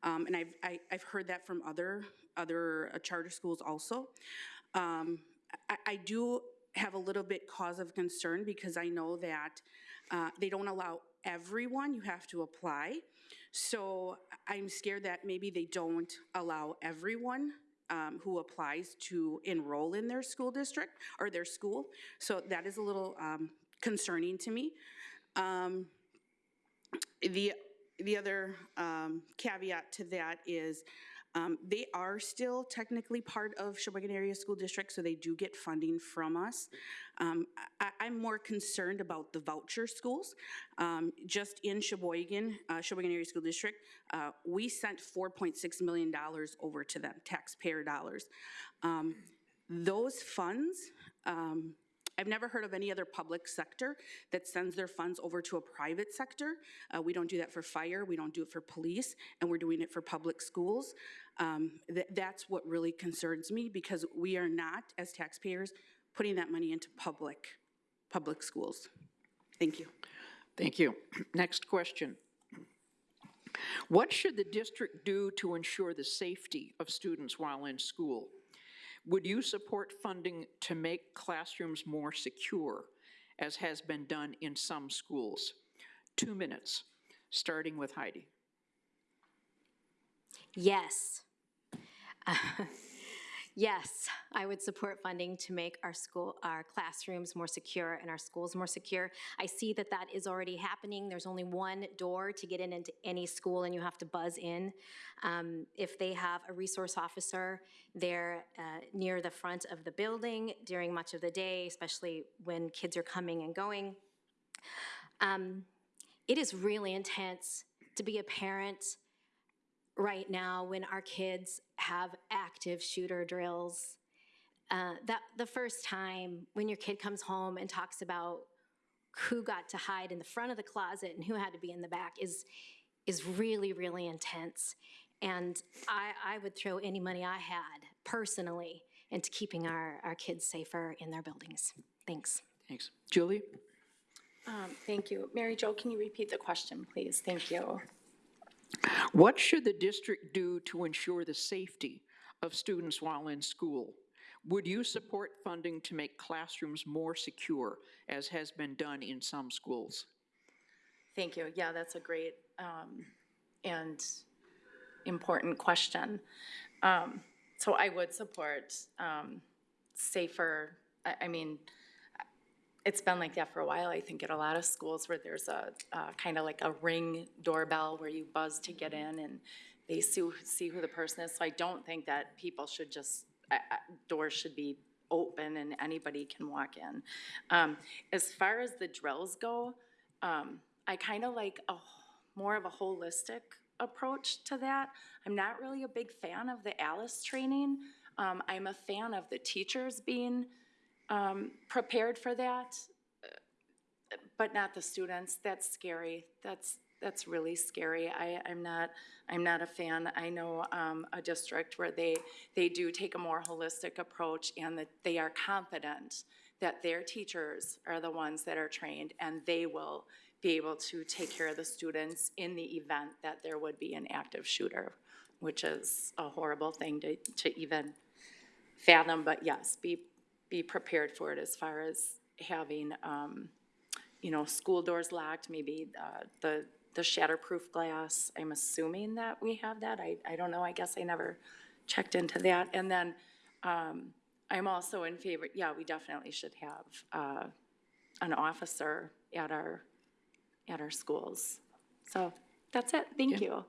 Um, and I've, I, I've heard that from other, other uh, charter schools also. Um, I, I do have a little bit cause of concern because I know that uh, they don't allow everyone, you have to apply. So I'm scared that maybe they don't allow everyone um, who applies to enroll in their school district or their school. So that is a little um, concerning to me. Um, the, the other um, caveat to that is um, they are still technically part of Sheboygan Area School District, so they do get funding from us. Um, I, I'm more concerned about the voucher schools. Um, just in Sheboygan, uh, Sheboygan Area School District, uh, we sent $4.6 million over to them, taxpayer dollars. Um, those funds, um, I've never heard of any other public sector that sends their funds over to a private sector. Uh, we don't do that for fire, we don't do it for police, and we're doing it for public schools. Um, th- that's what really concerns me because we are not, as taxpayers, putting that money into public, public schools. Thank you. Thank you. Next question. What should the district do to ensure the safety of students while in school? Would you support funding to make classrooms more secure, as has been done in some schools? Two minutes, starting with Heidi. Yes. Yes, I would support funding to make our school, our classrooms more secure and our schools more secure. I see that that is already happening. There's only one door to get in into any school and you have to buzz in. Um, If they have a resource officer there uh, near the front of the building during much of the day, especially when kids are coming and going. Um, It is really intense to be a parent right now when our kids have active shooter drills. uh, that the first time when your kid comes home and talks about who got to hide in the front of the closet and who had to be in the back is is really really intense. And I, I would throw any money I had personally into keeping our, our kids safer in their buildings. Thanks. Thanks. Julie? Um, Thank you. Mary Jo, can you repeat the question, please? Thank you. What should the district do to ensure the safety of students while in school? Would you support funding to make classrooms more secure, as has been done in some schools? Thank you. Yeah, that's a great um, and important question. Um, So I would support um, safer, I, I mean, it's been like that for a while, I think, at a lot of schools where there's a, kind of like a ring doorbell where you buzz to get in and they see, see who the person is. So I don't think that people should just, uh, uh, doors should be open and anybody can walk in. Um, As far as the drills go, um, I kind of like a, more of a holistic approach to that. I'm not really a big fan of the Alice training. Um, I'm a fan of the teachers being um, prepared for that, but not the students. That's scary. That's that's really scary. I, I'm not I'm not a fan. I know um, a district where they they do take a more holistic approach and that they are confident that their teachers are the ones that are trained and they will be able to take care of the students in the event that there would be an active shooter, which is a horrible thing to, to even fathom, but yes, be, be prepared for it as far as having, um, you know, school doors locked, maybe, uh, the, the shatterproof glass. I'm assuming that we have that. I, I don't know. I guess I never checked into that. And then, um, I'm also in favor, yeah, we definitely should have, uh, an officer at our, at our schools. So that's it. Thank you.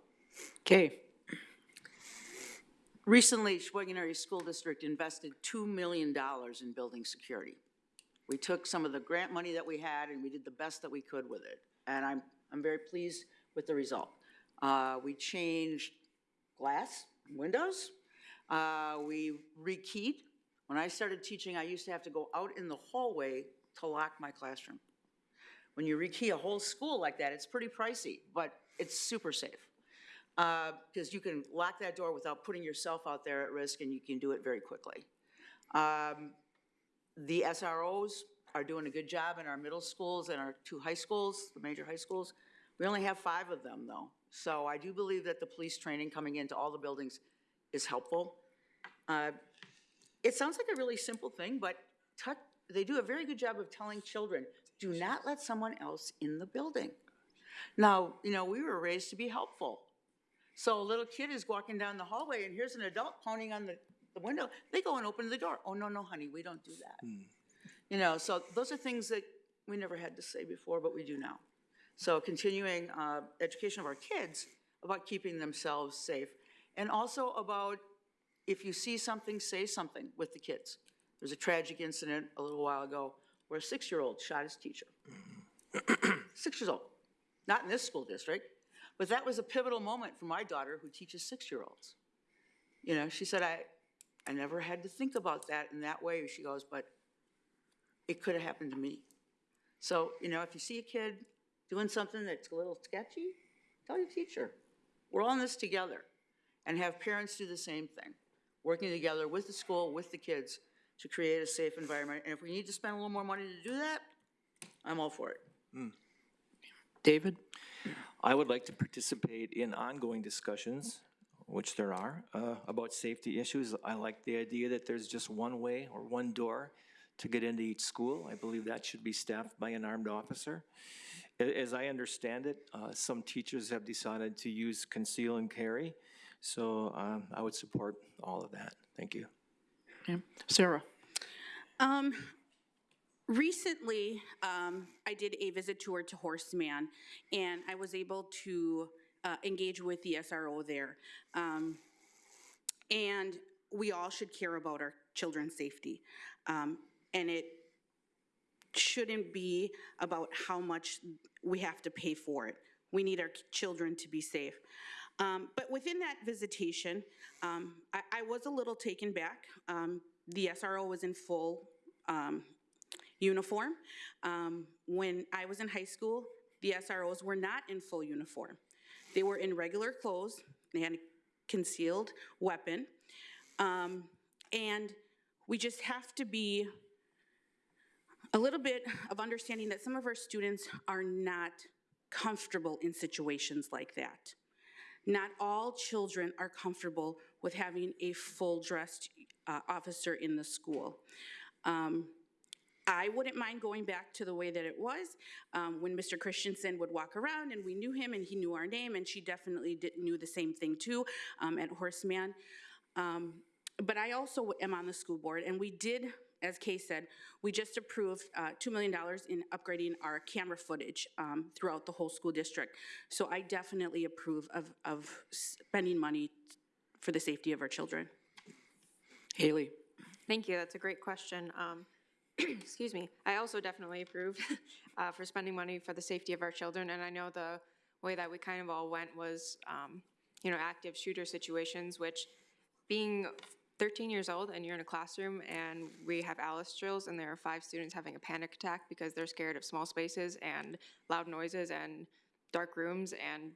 Okay. Recently, Area School District invested $2 million in building security. We took some of the grant money that we had and we did the best that we could with it. And I'm, I'm very pleased with the result. Uh, we changed glass, windows. Uh, we rekeyed. When I started teaching, I used to have to go out in the hallway to lock my classroom. When you rekey a whole school like that, it's pretty pricey, but it's super safe. Because you can lock that door without putting yourself out there at risk, and you can do it very quickly. Um, The SROs are doing a good job in our middle schools and our two high schools, the major high schools. We only have five of them, though. So I do believe that the police training coming into all the buildings is helpful. Uh, It sounds like a really simple thing, but they do a very good job of telling children, do not let someone else in the building. Now, you know, we were raised to be helpful. So a little kid is walking down the hallway and here's an adult pounding on the, the window. They go and open the door. Oh, no, no, honey, we don't do that. You know, so those are things that we never had to say before, but we do now. So continuing uh, education of our kids about keeping themselves safe. And also about if you see something, say something with the kids. There was a tragic incident a little while ago where a six-year-old shot his teacher. Six years old. Not in this school district, but that was a pivotal moment for my daughter who teaches six-year-olds. You know, she said, I, I never had to think about that in that way. She goes, but it could have happened to me. So, you know, if you see a kid doing something that's a little sketchy, tell your teacher. We're all in this together. And have parents do the same thing, working together with the school, with the kids, to create a safe environment. And if we need to spend a little more money to do that, I'm all for it. Hmm. David? I would like to participate in ongoing discussions, which there are, uh, about safety issues. I like the idea that there's just one way or one door to get into each school. I believe that should be staffed by an armed officer. As I understand it, uh, some teachers have decided to use conceal and carry, so um, I would support all of that. Thank you. Okay. Sarah? Um, recently, um, I did a visit tour to Horace Mann, and I was able to uh, engage with the SRO there. Um, and we all should care about our children's safety. Um, and it shouldn't be about how much we have to pay for it. We need our children to be safe. Um, but within that visitation, um, I, I was a little taken back um, the SRO was in full um, uniform. Um, When I was in high school, the SROs were not in full uniform. They were in regular clothes, they had a concealed weapon. Um, And we just have to be a little bit of understanding that some of our students are not comfortable in situations like that. Not all children are comfortable with having a full-dressed uh, officer in the school. Um, I wouldn't mind going back to the way that it was, um, when Mr. Christensen would walk around and we knew him and he knew our name, and she definitely did, knew the same thing too, um, at Horace Mann. Um, but I also am on the school board, and we did, as Kay said, we just approved uh, $2 million in upgrading our camera footage um, throughout the whole school district. So I definitely approve of, of spending money for the safety of our children. Haley? Thank you, that's a great question. Um, Excuse me. I also definitely approve uh, for spending money for the safety of our children, and I know the way that we kind of all went was, um, you know, active shooter situations, which being 13 years old and you're in a classroom and we have Alice drills and there are five students having a panic attack because they're scared of small spaces and loud noises and dark rooms and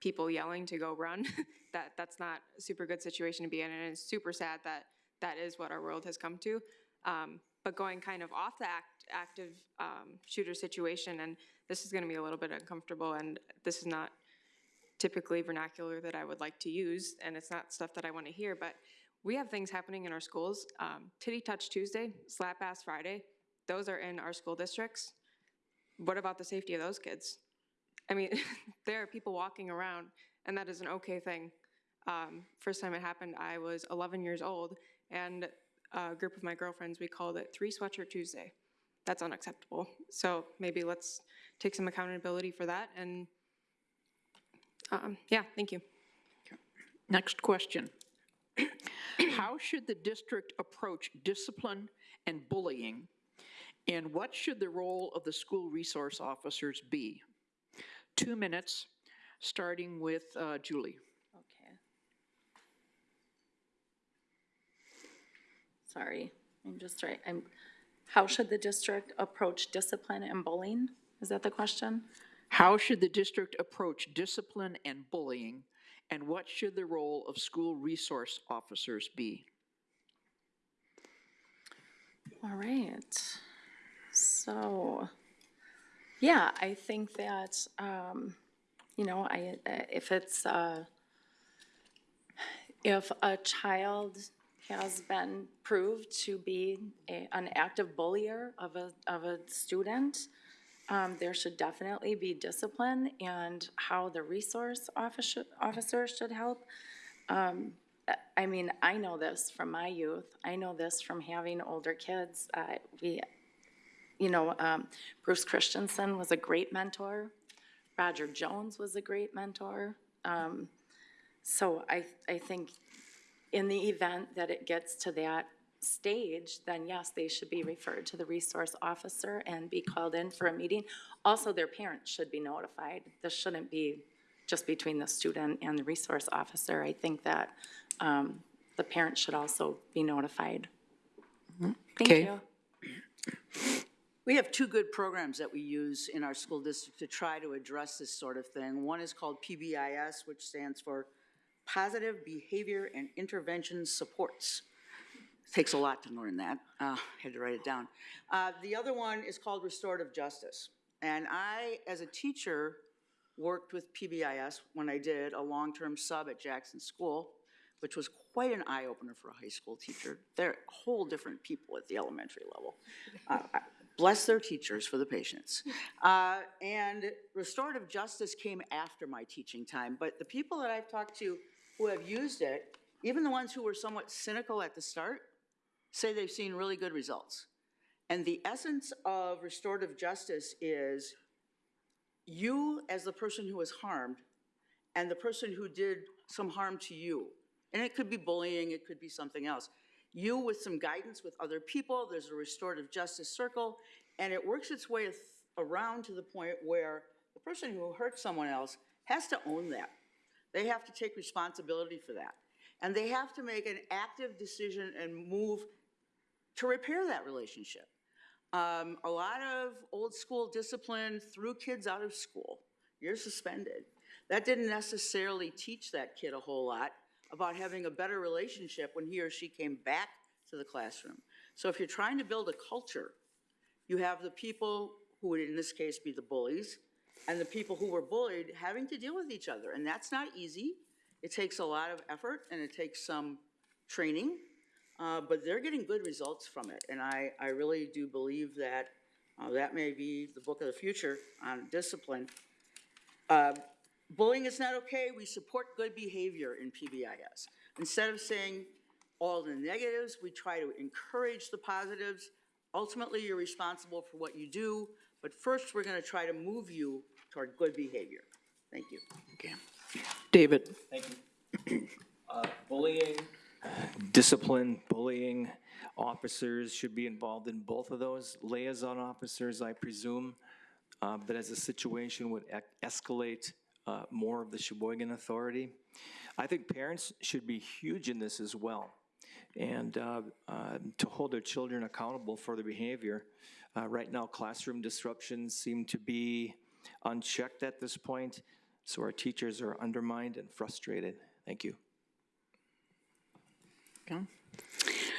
people yelling to go run, that, that's not a super good situation to be in, and it's super sad that that is what our world has come to. Um, but going kind of off the act, active um, shooter situation, and this is going to be a little bit uncomfortable, and this is not typically vernacular that I would like to use, and it's not stuff that I want to hear, but we have things happening in our schools. Um, Titty Touch Tuesday, Slap Ass Friday, those are in our school districts. What about the safety of those kids? I mean, there are people walking around, and that is an okay thing. Um, first time it happened, I was 11 years old, and a group of my girlfriends, we called it Three Sweatshirt Tuesday. That's unacceptable. So maybe let's take some accountability for that, and um, yeah, thank you. Next question. How should the district approach discipline and bullying? And what should the role of the school resource officers be? Two minutes, starting with uh, Julie. Okay. Sorry, I'm just right, I'm, how should the district approach discipline and bullying? Is that the question? How should the district approach discipline and bullying? And what should the role of school resource officers be? All right. So, yeah, I think that, um, you know, I, if it's, uh, if a child has been proved to be a, an active bullier of a, of a student, um, there should definitely be discipline and how the resource officer, officer should help. Um, I- mean, I know this from my youth. I know this from having older kids. Uh, we, you know, um, Bruce Christensen was a great mentor. Roger Jones was a great mentor. Um, so I, I think in the event that it gets to that stage, then yes, they should be referred to the resource officer and be called in for a meeting. Also, their parents should be notified. This shouldn't be just between the student and the resource officer. I think that um, the parents should also be notified. Thank Okay. you. We have two good programs that we use in our school district to try to address this sort of thing. One is called PBIS, which stands for Positive Behavior and Intervention Supports. Takes a lot to learn that. Uh, Had to write it down. Uh, The other one is called Restorative Justice. And I, as a teacher, worked with PBIS when I did a long-term sub at Jackson School, which was quite an eye-opener for a high school teacher. They're whole different people at the elementary level. Uh, Bless their teachers for the patience. Uh, And restorative justice came after my teaching time, but the people that I've talked to who have used it, even the ones who were somewhat cynical at the start, say they've seen really good results. And the essence of restorative justice is you as the person who was harmed and the person who did some harm to you. And it could be bullying, it could be something else. You with some guidance with other people, there's a restorative justice circle, and it works its way around to the point where the person who hurt someone else has to own that. They have to take responsibility for that. And they have to make an active decision and move to repair that relationship. Um, a lot of old school discipline threw kids out of school. You're suspended. That didn't necessarily teach that kid a whole lot about having a better relationship when he or she came back to the classroom. So if you're trying to build a culture, you have the people who would in this case be the bullies, and the people who were bullied having to deal with each other. And that's not easy. It takes a lot of effort and it takes some training, uh, but they're getting good results from it. And I, I really do believe that uh, that may be the book of the future on discipline. Uh, Bullying is not okay. We support good behavior in PBIS. Instead of saying all the negatives, we try to encourage the positives. Ultimately, you're responsible for what you do, but first, we're going to try to move you toward good behavior. Thank you. Okay. David? Thank you. Uh, Bullying, discipline, bullying, officers should be involved in both of those. Liaison officers, I presume, uh, but as the situation would escalate, uh, more of the Sheboygan Authority. I think parents should be huge in this as well. And uh, uh, to hold their children accountable for their behavior. Uh, Right now, classroom disruptions seem to be unchecked at this point, so our teachers are undermined and frustrated. Thank you. Okay.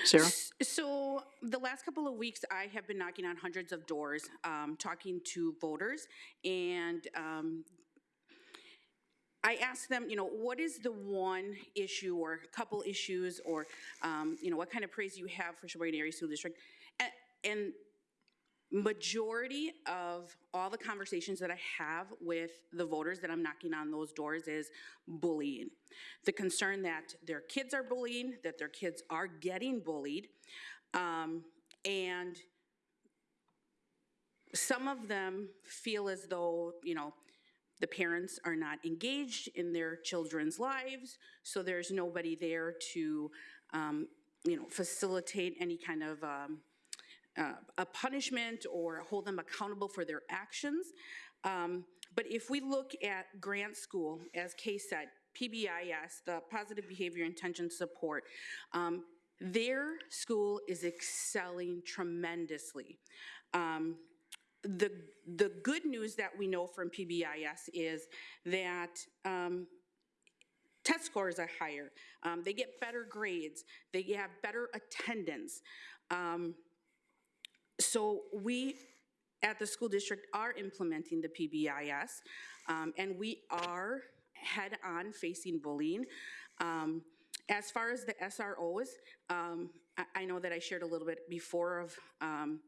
Sarah? So the last couple of weeks, I have been knocking on hundreds of doors, um, talking to voters, and um, I ask them, you know, what is the one issue or couple issues, or um, you know, what kind of praise you have for Sheboygan Area School District, and, and majority of all the conversations that I have with the voters that I'm knocking on those doors is bullying. The concern that their kids are bullying, that their kids are getting bullied, um, and some of them feel as though, you know, the parents are not engaged in their children's lives, so there's nobody there to, um, you know, facilitate any kind of um, uh, a punishment or hold them accountable for their actions. Um, But if we look at Grant School, as Kay said, PBIS, the Positive Behavior Intention Support, um, their school is excelling tremendously. Um, The, the good news that we know from PBIS is that um, test scores are higher. Um, they get better grades. They have better attendance. Um, so we, at the school district, are implementing the PBIS, um, and we are head-on facing bullying. Um, as far as the SROs, um, I, I know that I shared a little bit before of, um,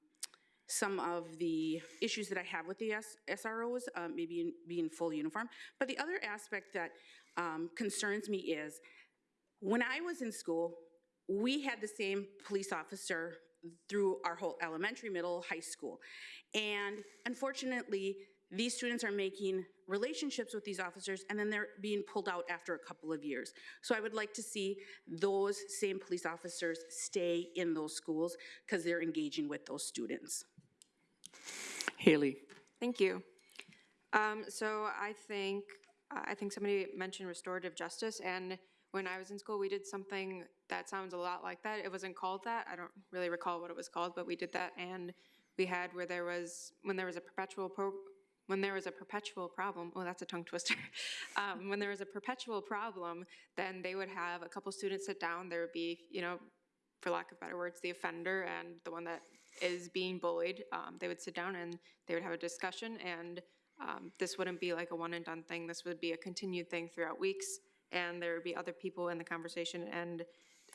some of the issues that I have with the S- SROs, um, maybe in- being full uniform. But the other aspect that um, concerns me is, when I was in school, we had the same police officer through our whole elementary, middle, high school. And unfortunately, these students are making relationships with these officers and then they're being pulled out after a couple of years. So I would like to see those same police officers stay in those schools because they're engaging with those students. Haley? Thank you. Um, so I think, uh, I think somebody mentioned restorative justice, and when I was in school, we did something that sounds a lot like that. It wasn't called that. I don't really recall what it was called, but we did that, and we had where there was, when there was a perpetual pro, when there was a perpetual problem, oh, that's a tongue twister. um, when there was a perpetual problem, then they would have a couple students sit down. There would be, you know, for lack of better words, the offender and the one that is being bullied. Um, they would sit down and they would have a discussion, and um, this wouldn't be like a one and done thing. This would be a continued thing throughout weeks, and there would be other people in the conversation. And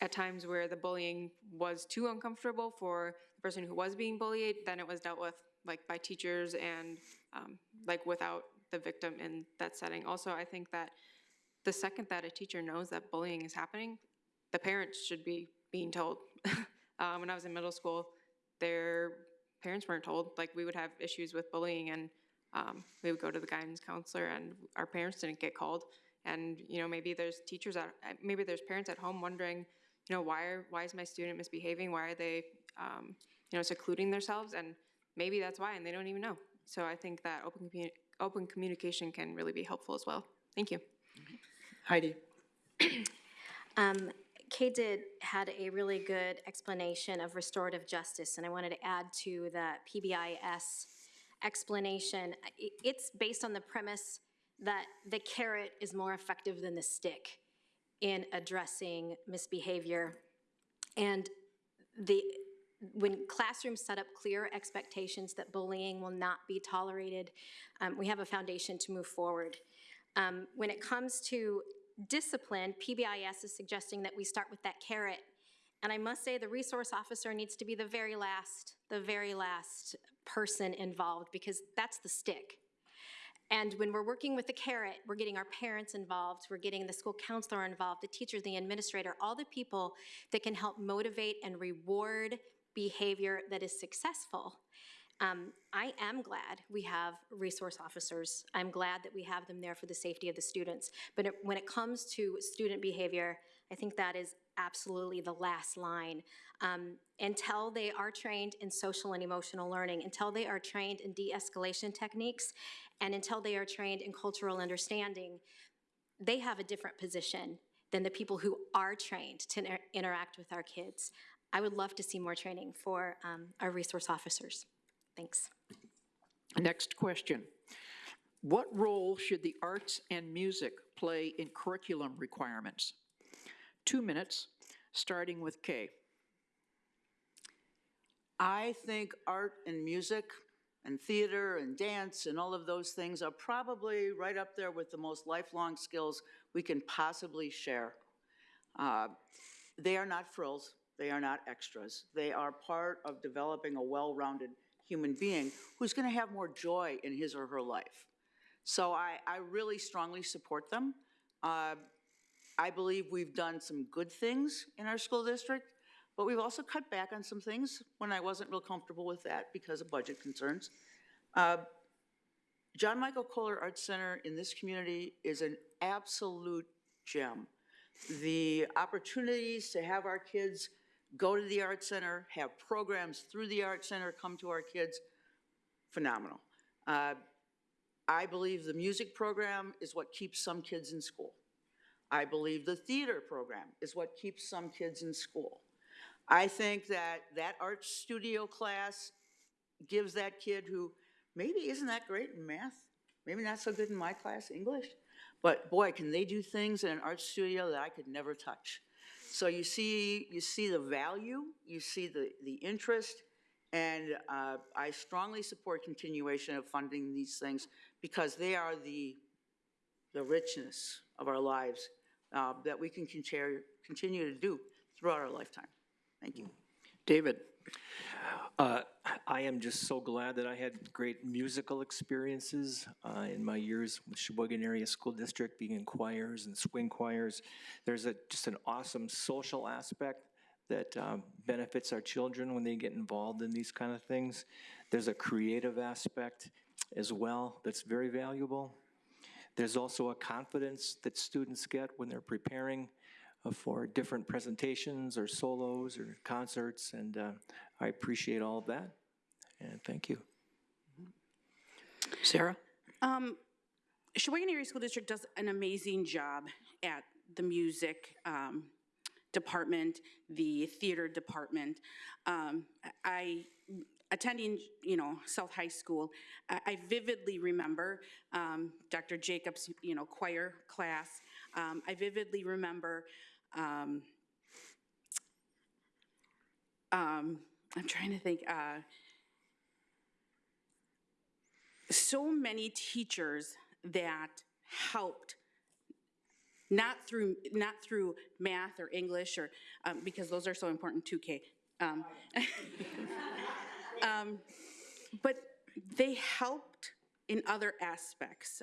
at times where the bullying was too uncomfortable for the person who was being bullied, then it was dealt with like by teachers and um, like without the victim in that setting. Also, I think that the second that a teacher knows that bullying is happening, the parents should be being told. um, when I was in middle school, their parents weren't told. Like we would have issues with bullying, and um, we would go to the guidance counselor, and our parents didn't get called. And you know, maybe there's teachers at, maybe there's parents at home wondering, you know, why are why is my student misbehaving? Why are they, um, you know, secluding themselves? And maybe that's why, and they don't even know. So I think that open communi- open communication can really be helpful as well. Thank you. Heidi? Um, Kay did had a really good explanation of restorative justice, and I wanted to add to the PBIS explanation. It's based on the premise that the carrot is more effective than the stick in addressing misbehavior. And the, when classrooms set up clear expectations that bullying will not be tolerated, um, we have a foundation to move forward. Um, when it comes to discipline, PBIS is suggesting that we start with that carrot. And I must say, the resource officer needs to be the very last, the very last person involved, because that's the stick. And when we're working with the carrot, we're getting our parents involved, we're getting the school counselor involved, the teacher, the administrator, all the people that can help motivate and reward behavior that is successful. Um, I am glad we have resource officers. I'm glad that we have them there for the safety of the students. But it- when it comes to student behavior, I think that is absolutely the last line. Um, until they are trained in social and emotional learning, until they are trained in de-escalation techniques, and until they are trained in cultural understanding, they have a different position than the people who are trained to inter- interact with our kids. I would love to see more training for um, our resource officers. Thanks. Next question. What role should the arts and music play in curriculum requirements? Two minutes, starting with Kay. I think art and music and theater and dance and all of those things are probably right up there with the most lifelong skills we can possibly share. Uh, They are not frills, they are not extras. They are part of developing a well-rounded human being who's going to have more joy in his or her life. So I, I really strongly support them. Uh, I believe we've done some good things in our school district, but we've also cut back on some things when I wasn't real comfortable with that because of budget concerns. Uh, John Michael Kohler Arts Center in this community is an absolute gem. The opportunities to have our kids go to the Art Center, have programs through the Art Center come to our kids, phenomenal. Uh, I believe the music program is what keeps some kids in school. I believe the theater program is what keeps some kids in school. I think that that art studio class gives that kid who maybe isn't that great in math, maybe not so good in my class, English, but boy, can they do things in an art studio that I could never touch. So you see, you see the value, you see the, the interest, and uh, I strongly support continuation of funding these things because they are the, the richness of our lives uh, that we can continue, continue to do throughout our lifetime. Thank you. David? Uh, I am just so glad that I had great musical experiences uh, in my years with Sheboygan Area School District, being in choirs and swing choirs. There's a, just an awesome social aspect that um, benefits our children when they get involved in these kind of things. There's a creative aspect as well that's very valuable. There's also a confidence that students get when they're preparing uh, for different presentations or solos or concerts, and uh, I appreciate all of that, and thank you. Sarah? Um, Sheboygan Area School District does an amazing job at the music um, department, the theater department. Um, I, attending, you know, South High School, I I vividly remember um, Dr. Jacobs, you know, choir class. Um, I vividly remember, um, um, I'm trying to think, uh, so many teachers that helped not through not through math or English or um, because those are so important too, Kay. Um, um, but they helped in other aspects.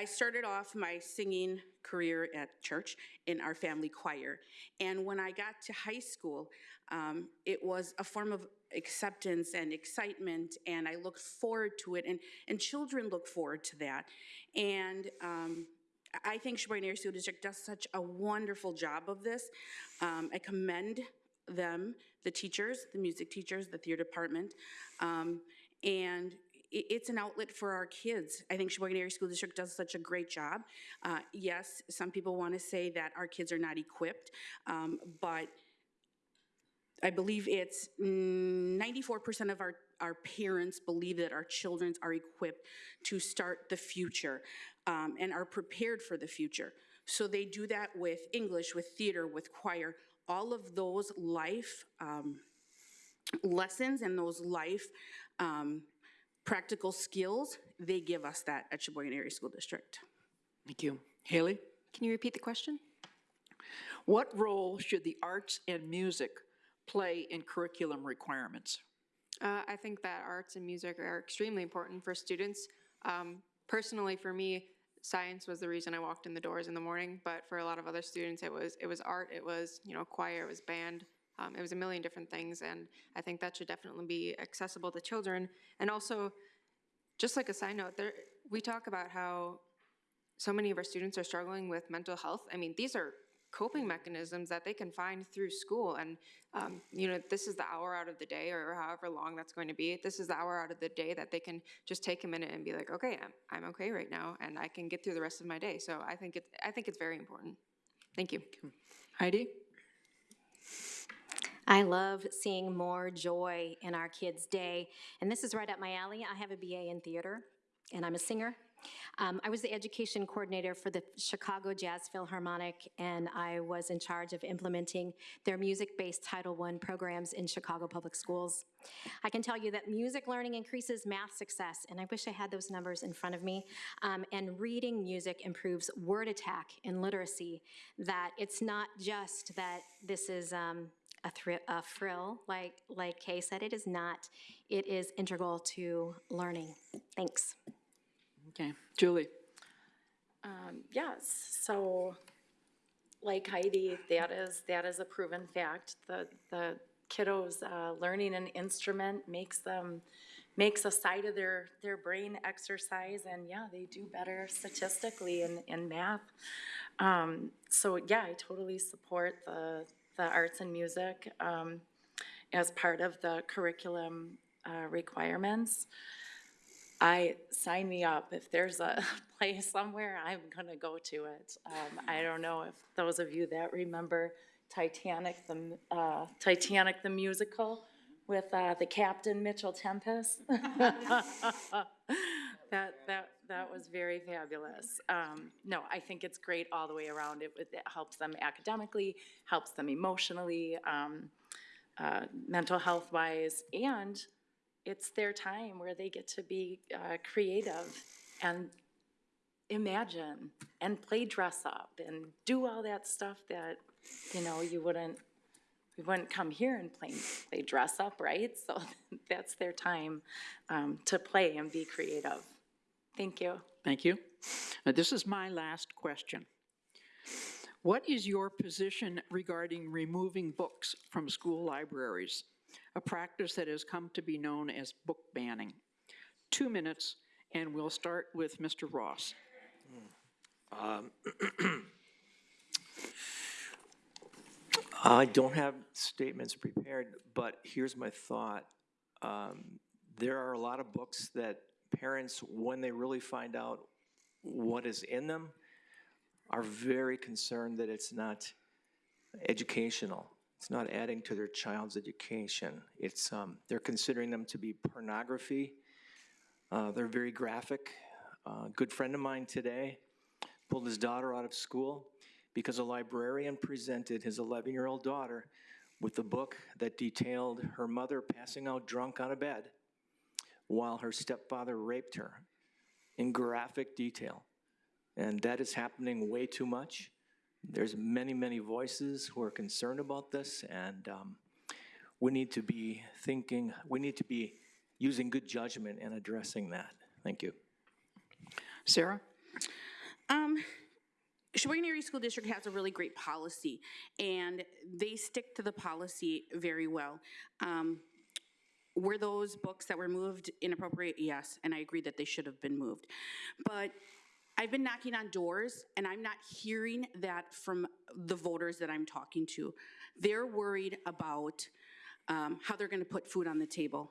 I started off my singing career at church in our family choir. And when I got to high school, um, it was a form of acceptance and excitement, and I looked forward to it, and, and children look forward to that. And um, I think Sheboygan Area School District does such a wonderful job of this. Um, I commend them, the teachers, the music teachers, the theater department. Um, and it's an outlet for our kids. I think Sheboygan Area School District does such a great job. Uh, Yes, some people want to say that our kids are not equipped, um, but I believe it's ninety-four percent of our, our parents believe that our children are equipped to start the future um, and are prepared for the future. So they do that with English, with theater, with choir, all of those life um, lessons and those life um, practical skills, they give us that at Sheboygan Area School District. Thank you. Haley? Can you repeat the question? What role should the arts and music play in curriculum requirements? Uh, I think that arts and music are extremely important for students. Um, personally, for me, science was the reason I walked in the doors in the morning. But for a lot of other students, it was it was art, it was you know choir, it was band, um, it was a million different things. And I think that should definitely be accessible to children. And also, just like a side note, there we talk about how so many of our students are struggling with mental health. I mean, these are coping mechanisms that they can find through school. And, um, you know, this is the hour out of the day or however long that's going to be. This is the hour out of the day that they can just take a minute and be like, okay, I'm, I'm okay right now and I can get through the rest of my day. So I think it's, I think it's very important. Thank you. Heidi? I love seeing more joy in our kids' day, and this is right up my alley. I have a BA in theater, and I'm a singer. Um, I was the education coordinator for the Chicago Jazz Philharmonic, and I was in charge of implementing their music-based Title I programs in Chicago Public Schools. I can tell you that music learning increases math success, and I wish I had those numbers in front of me. Um, and reading music improves word attack and literacy. That it's not just that this is um, a, thri- a frill, like like Kay said. It is not. It is integral to learning. Thanks. Okay. Julie? Um, Yes, so like Heidi, that is, that is a proven fact. The, the kiddos uh, learning an instrument makes them, makes a side of their, their brain exercise, and yeah, they do better statistically in, in math. Um, So yeah, I totally support the, the arts and music um, as part of the curriculum uh, requirements. I, sign me up. If there's a place somewhere, I'm gonna go to it. Um, I don't know if those of you that remember Titanic, the, uh, Titanic the musical with, uh, the captain Mitchell Tempest. That, that, that was very fabulous. Um, no, I think it's great all the way around. It, it helps them academically, helps them emotionally, um, uh, mental health wise, and it's their time where they get to be uh, creative and imagine and play dress up and do all that stuff that, you know, you wouldn't, we wouldn't come here and play, play dress up, right? So that's their time um, to play and be creative. Thank you. Thank you. Uh, This is my last question. What is your position regarding removing books from school libraries? A practice that has come to be known as book banning. Two minutes, and we'll start with Mr. Ross. I don't have statements prepared, but here's my thought. Um, There are a lot of books that parents, when they really find out what is in them, are very concerned that it's not educational. It's not adding to their child's education. It's, um, they're considering them to be pornography. Uh, They're very graphic. Uh, A good friend of mine today pulled his daughter out of school because a librarian presented his 11-year-old daughter with a book that detailed her mother passing out drunk on a bed while her stepfather raped her in graphic detail. And that is happening way too much. There's many, many voices who are concerned about this, and um, we need to be thinking, we need to be using good judgment and addressing that. Thank you. Sarah? Um, Sheboygan Area School District has a really great policy, and they stick to the policy very well. Um, were those books that were moved inappropriate? Yes, and I agree that they should have been moved. But I've been knocking on doors, and I'm not hearing that from the voters that I'm talking to. They're worried about um, how they're going to put food on the table.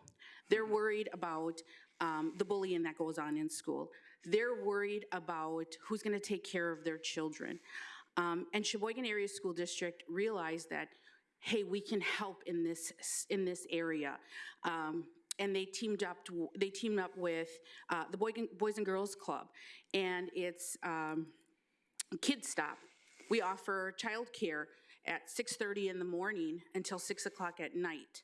They're worried about um, the bullying that goes on in school. They're worried about who's going to take care of their children. Um, and Sheboygan Area School District realized that, hey, we can help in this, in this area. Um, and they teamed up, to, they teamed up with uh, the Boy, Boys and Girls Club. And it's um, Kid Stop. We offer childcare at 6:30 in the morning until 6 o'clock at night.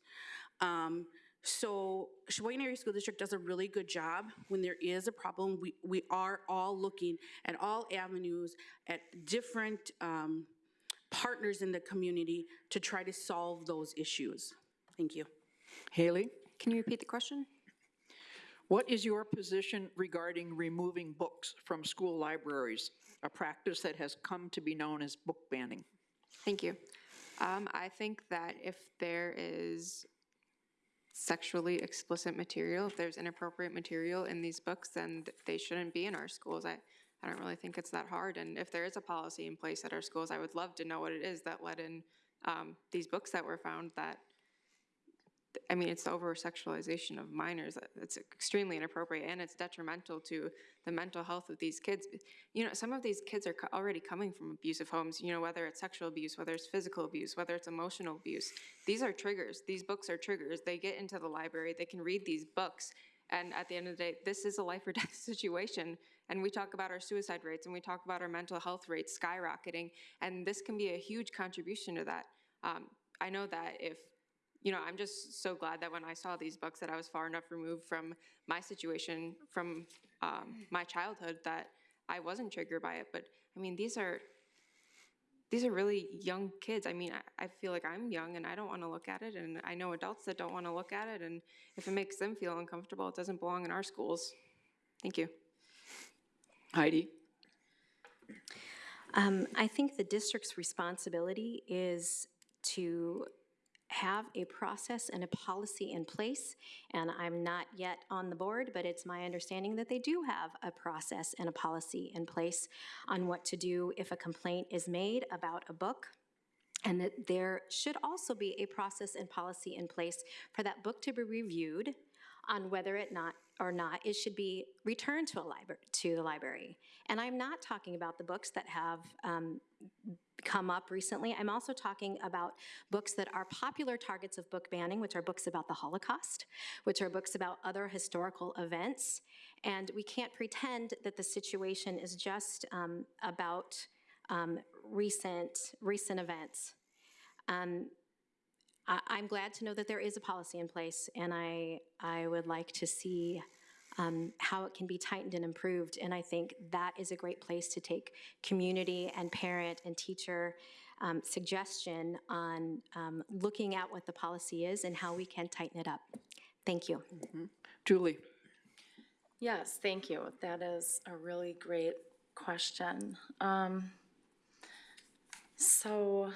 Um, So Sheboygan Area School District does a really good job. When there is a problem, we, we are all looking at all avenues, at different um, partners in the community to try to solve those issues. Thank you. Haley, Can you repeat the question? what is your position regarding removing books from school libraries, a practice that has come to be known as book banning? Thank you. Um, I think that if there is sexually explicit material, if there's inappropriate material in these books, then they shouldn't be in our schools. I, I don't really think it's that hard. And if there is a policy in place at our schools, I would love to know what it is that led in um, these books that were found that I mean, it's the over-sexualization of minors. It's extremely inappropriate, and it's detrimental to the mental health of these kids. You know, some of these kids are already coming from abusive homes, you know, whether it's sexual abuse, whether it's physical abuse, whether it's emotional abuse. These are triggers. These books are triggers. They get into the library, they can read these books, and at the end of the day, this is a life or death situation. And we talk about our suicide rates, and we talk about our mental health rates skyrocketing, and this can be a huge contribution to that. Um, I know that if you know, I'm just so glad that when I saw these books that I was far enough removed from my situation, from um, my childhood, that I wasn't triggered by it. But I mean, these are these are really young kids. I mean, I, I feel like I'm young and I don't want to look at it, and I know adults that don't want to look at it. And if it makes them feel uncomfortable, it doesn't belong in our schools. Thank you. Heidi? Um, I think the district's responsibility is to have a process and a policy in place, and I'm not yet on the board, but it's my understanding that they do have a process and a policy in place on what to do if a complaint is made about a book, and that there should also be a process and policy in place for that book to be reviewed on whether or not or not it should be returned to a to the library. And I'm not talking about the books that have um, come up recently. I'm also talking about books that are popular targets of book banning, which are books about the Holocaust, which are books about other historical events. And we can't pretend that the situation is just um, about um, recent recent events. Um, I, I'm glad to know that there is a policy in place, and I I would like to see um, how it can be tightened and improved. And I think that is a great place to take community and parent and teacher um, suggestion on um, looking at what the policy is and how we can tighten it up. Thank you. Julie? Yes, thank you. That is a really great question. Um, So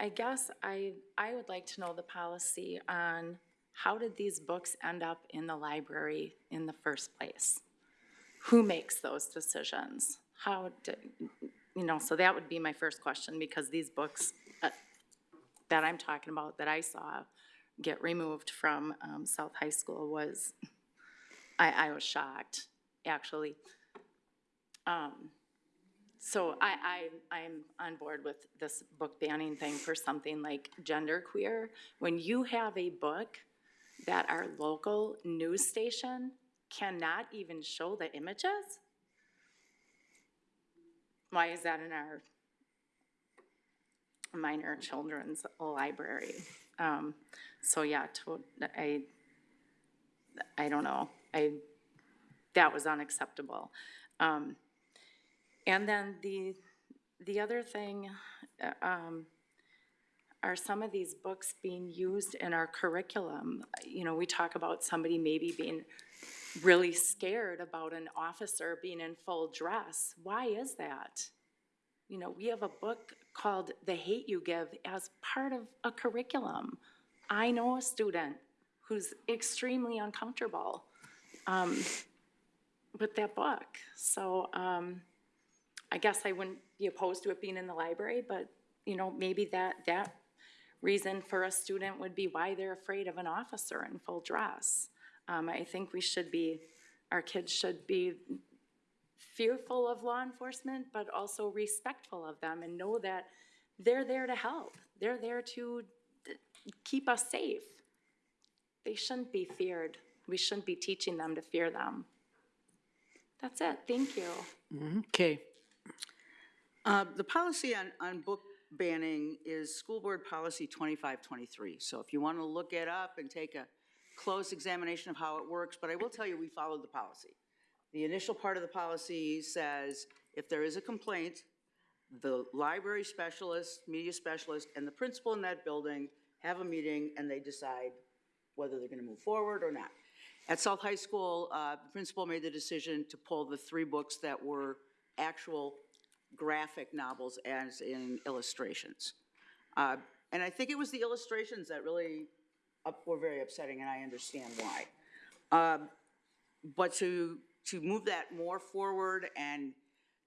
I guess I, I would like to know the policy on how did these books end up in the library in the first place? Who makes those decisions? How did, you know, so that would be my first question, because these books uh, that I'm talking about, that I saw get removed from um, South High School was, I, I was shocked, actually. Um, So I, I, I'm on board with this book banning thing for something like genderqueer. When you have a book that our local news station cannot even show the images? Why is that in our minor children's library? Um, so yeah, to, I, I don't know, I, that was unacceptable. Um, and then the, the other thing, uh, um, are some of these books being used in our curriculum? You know, we talk about somebody maybe being really scared about an officer being in full dress. Why is that? You know, we have a book called The Hate You Give as part of a curriculum. I know a student who's extremely uncomfortable um, with that book. So um, I guess I wouldn't be opposed to it being in the library, but, you know, maybe that, that reason for a student would be why they're afraid of an officer in full dress. Um, I think we should be, our kids should be fearful of law enforcement, but also respectful of them and know that they're there to help. They're there to keep us safe. They shouldn't be feared. We shouldn't be teaching them to fear them. That's it. Thank you. Okay, Uh, The policy on, on book banning is School Board Policy 2523. So if you want to look it up and take a close examination of how it works, but I will tell you, we followed the policy. The initial part of the policy says, if there is a complaint, the library specialist, media specialist, and the principal in that building have a meeting and they decide whether they're going to move forward or not. At South High School, uh, the principal made the decision to pull the three books that were actual graphic novels as in illustrations. Uh, And I think it was the illustrations that really up- were very upsetting, and I understand why. Um, But to, to move that more forward and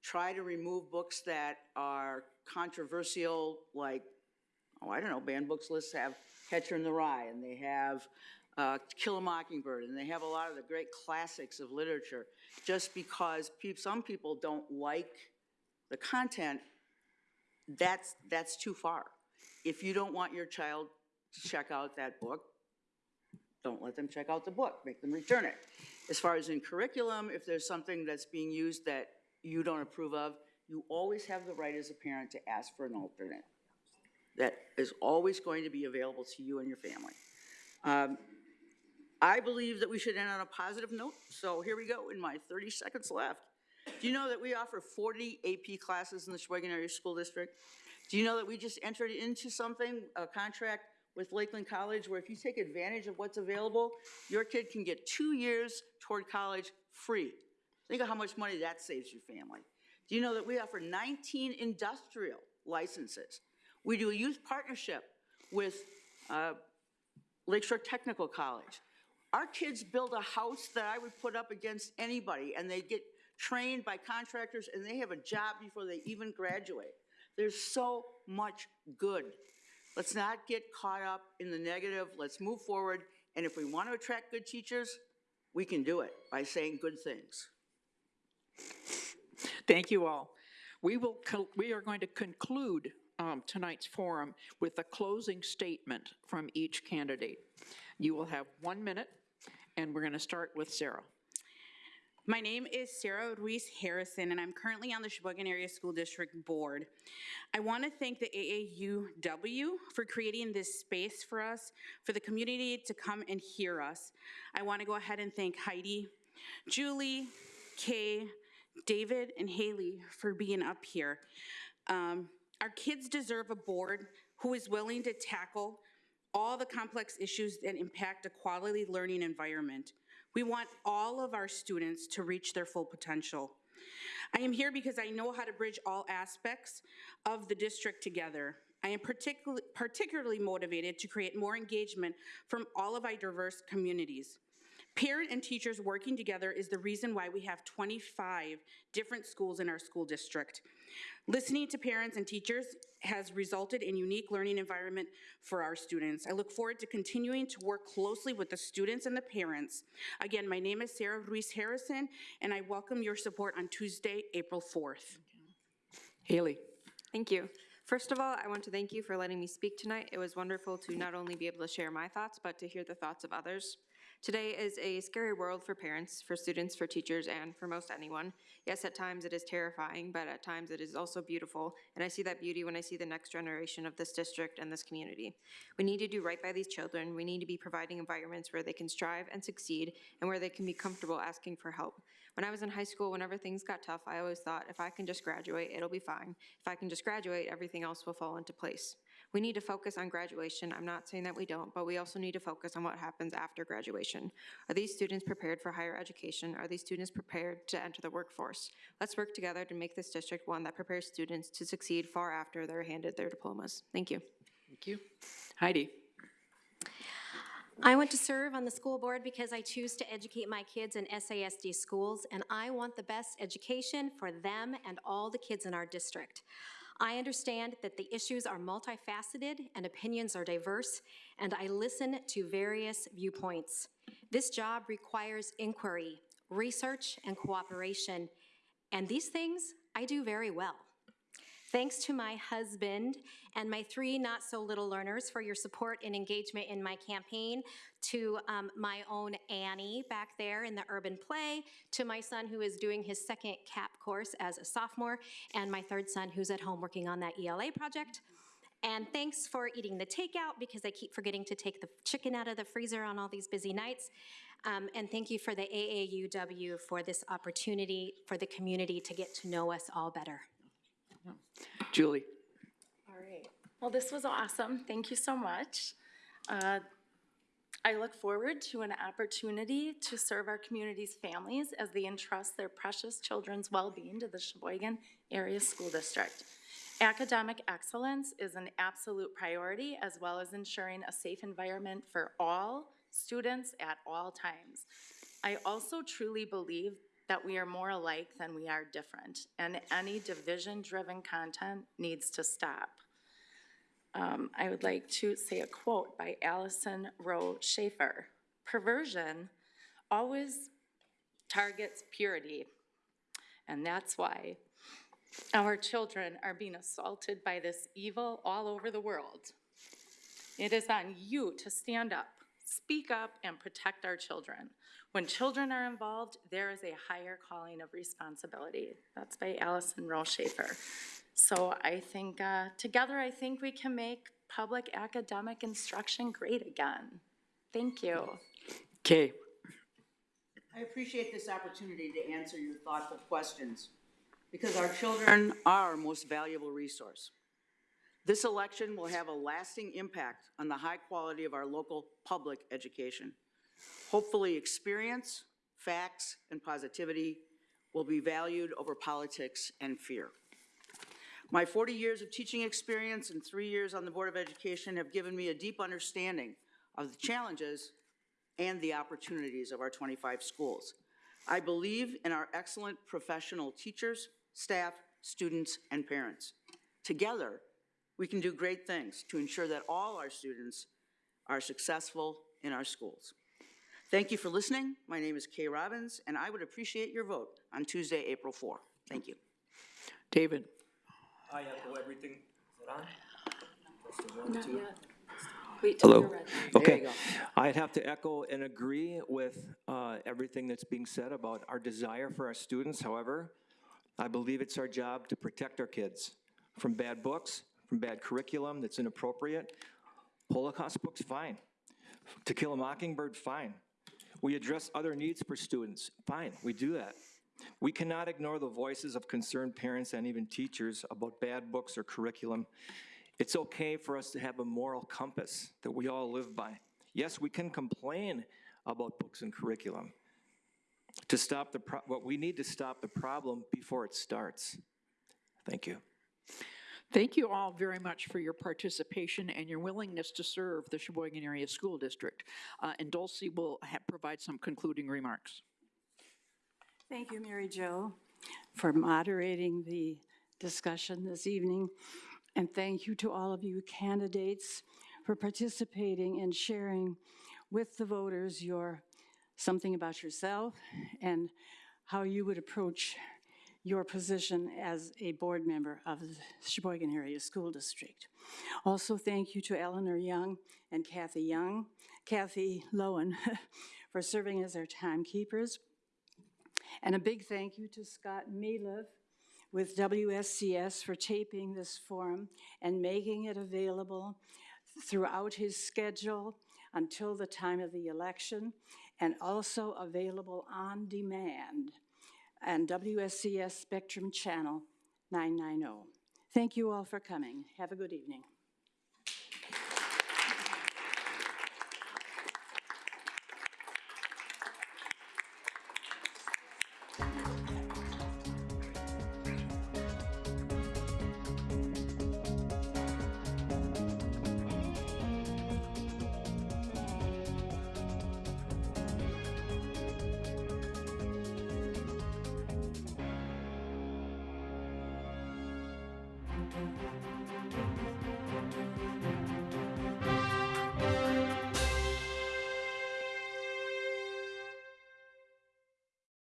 try to remove books that are controversial, like, oh, I don't know, banned books lists have Catcher in the Rye, and they have uh, Kill a Mockingbird, and they have a lot of the great classics of literature, just because peop some people don't like the content, that's, that's too far. If you don't want your child to check out that book, don't let them check out the book, make them return it. As far as in curriculum, if there's something that's being used that you don't approve of, you always have the right as a parent to ask for an alternate. That is always going to be available to you and your family. Um, I believe that we should end on a positive note, so here we go in my 30 seconds left. Do you know that we offer 40 AP classes in the Sheboygan Area School District? Do you know that we just entered into something, a contract with Lakeland College, where if you take advantage of what's available, your kid can get two years toward college free? Think of how much money that saves your family. Do you know that we offer 19 industrial licenses? We do a youth partnership with uh, Lakeshore Technical College. Our kids build a house that I would put up against anybody, and they get trained by contractors, and they have a job before they even graduate. There's so much good. Let's not get caught up in the negative. Let's move forward, and if we want to attract good teachers, we can do it by saying good things. thank you all. We will, we are going to conclude um, tonight's forum with a closing statement from each candidate. You will have one minute, and we're going to start with Sarah. My name is Sarah Ruiz Harrison, and I'm currently on the Sheboygan Area School District Board. I want to thank the AAUW for creating this space for us, for the community to come and hear us. I want to go ahead and thank Heidi, Julie, Kay, David, and Haley for being up here. Um, Our kids deserve a board who is willing to tackle all the complex issues that impact a quality learning environment. We want all of our students to reach their full potential. I am here because I know how to bridge all aspects of the district together. I am particularly, particularly motivated to create more engagement from all of our diverse communities. Parent and teachers working together is the reason why we have 25 different schools in our school district. Listening to parents and teachers has resulted in unique learning environment for our students. I look forward to continuing to work closely with the students and the parents. Again, my name is Sarah Ruiz Harrison, and I welcome your support on Tuesday, April 4th. Haley? Thank you. First of all, I want to thank you for letting me speak tonight. It was wonderful to not only be able to share my thoughts, but to hear the thoughts of others. Today is a scary world for parents, for students, for teachers, and for most anyone. Yes, at times it is terrifying, but at times it is also beautiful, and I see that beauty when I see the next generation of this district and this community. We need to do right by these children. We need to be providing environments where they can strive and succeed, and where they can be comfortable asking for help. When I was in high school, whenever things got tough, I always thought, if I can just graduate, it'll be fine. If I can just graduate, everything else will fall into place. We need to focus on graduation. I'm not saying that we don't, but we also need to focus on what happens after graduation. Are these students prepared for higher education? Are these students prepared to enter the workforce? Let's work together to make this district one that prepares students to succeed far after they're handed their diplomas. Thank you. Thank you. Heidi? I want to serve on the school board because I choose to educate my kids in SASD schools, and I want the best education for them and all the kids in our district. I understand that the issues are multifaceted and opinions are diverse, and I listen to various viewpoints. This job requires inquiry, research, and cooperation, and these things I do very well. Thanks to my husband and my three not-so-little learners for your support and engagement in my campaign, to um, my own Annie back there in the urban play, to my son who is doing his second CAP course as a sophomore, and my third son who's at home working on that ELA project. And thanks for eating the takeout because I keep forgetting to take the chicken out of the freezer on all these busy nights. Um, and thank you for the AAUW for this opportunity for the community to get to know us all better. Julie? All right. Well, this was awesome. Thank you so much. Uh, I look forward to an opportunity to serve our community's families as they entrust their precious children's well-being to the Sheboygan Area School District. Academic excellence is an absolute priority, as well as ensuring a safe environment for all students at all times. I also truly believe that we are more alike than we are different, and any division-driven content needs to stop. Um, I would like to say a quote by Allison Rowe Schaefer. Perversion always targets purity, and that's why our children are being assaulted by this evil all over the world. It is on you to stand up, speak up, and protect our children. When children are involved, there is a higher calling of responsibility. That's by Allison Rowe Schaefer. So I think, uh, together, I think we can make public academic instruction great again. Thank you. Kay? I appreciate this opportunity to answer your thoughtful questions, because our children are our most valuable resource. This election will have a lasting impact on the high quality of our local public education. Hopefully, experience, facts, and positivity will be valued over politics and fear. My 40 years of teaching experience and three years on the Board of Education have given me a deep understanding of the challenges and the opportunities of our 25 schools. I believe in our excellent professional teachers, staff, students, and parents. Together, we can do great things to ensure that all our students are successful in our schools. Thank you for listening. My name is Kay Robbins, and I would appreciate your vote on Tuesday, April 4. Thank you. David? I echo everything. Is it on? Not yet. Wait till you're Hello? ready. Okay. I'd have to echo and agree with uh, everything that's being said about our desire for our students. However, I believe it's our job to protect our kids from bad books, from bad curriculum that's inappropriate. Holocaust books, fine. To Kill a Mockingbird, fine. We address other needs for students, fine, we do that. We cannot ignore the voices of concerned parents and even teachers about bad books or curriculum. It's okay for us to have a moral compass that we all live by. Yes, we can complain about books and curriculum. To stop the, what we need to stop the problem before it starts. Thank you. Thank you all very much for your participation and your willingness to serve the Sheboygan Area School District. Uh, And Dulcie will provide some concluding remarks. Thank you, Mary Jo, for moderating the discussion this evening. And thank you to all of you candidates for participating and sharing with the voters your, something about yourself and how you would approach your position as a board member of the Sheboygan Area School District. Also, thank you to Eleanor Young and Kathy Young, Kathy Lowen, for serving as our timekeepers. And a big thank you to Scott Meliv with WSCS for taping this forum and making it available throughout his schedule until the time of the election, and also available on demand and WSCS Spectrum Channel 990. Thank you all for coming. Have a good evening.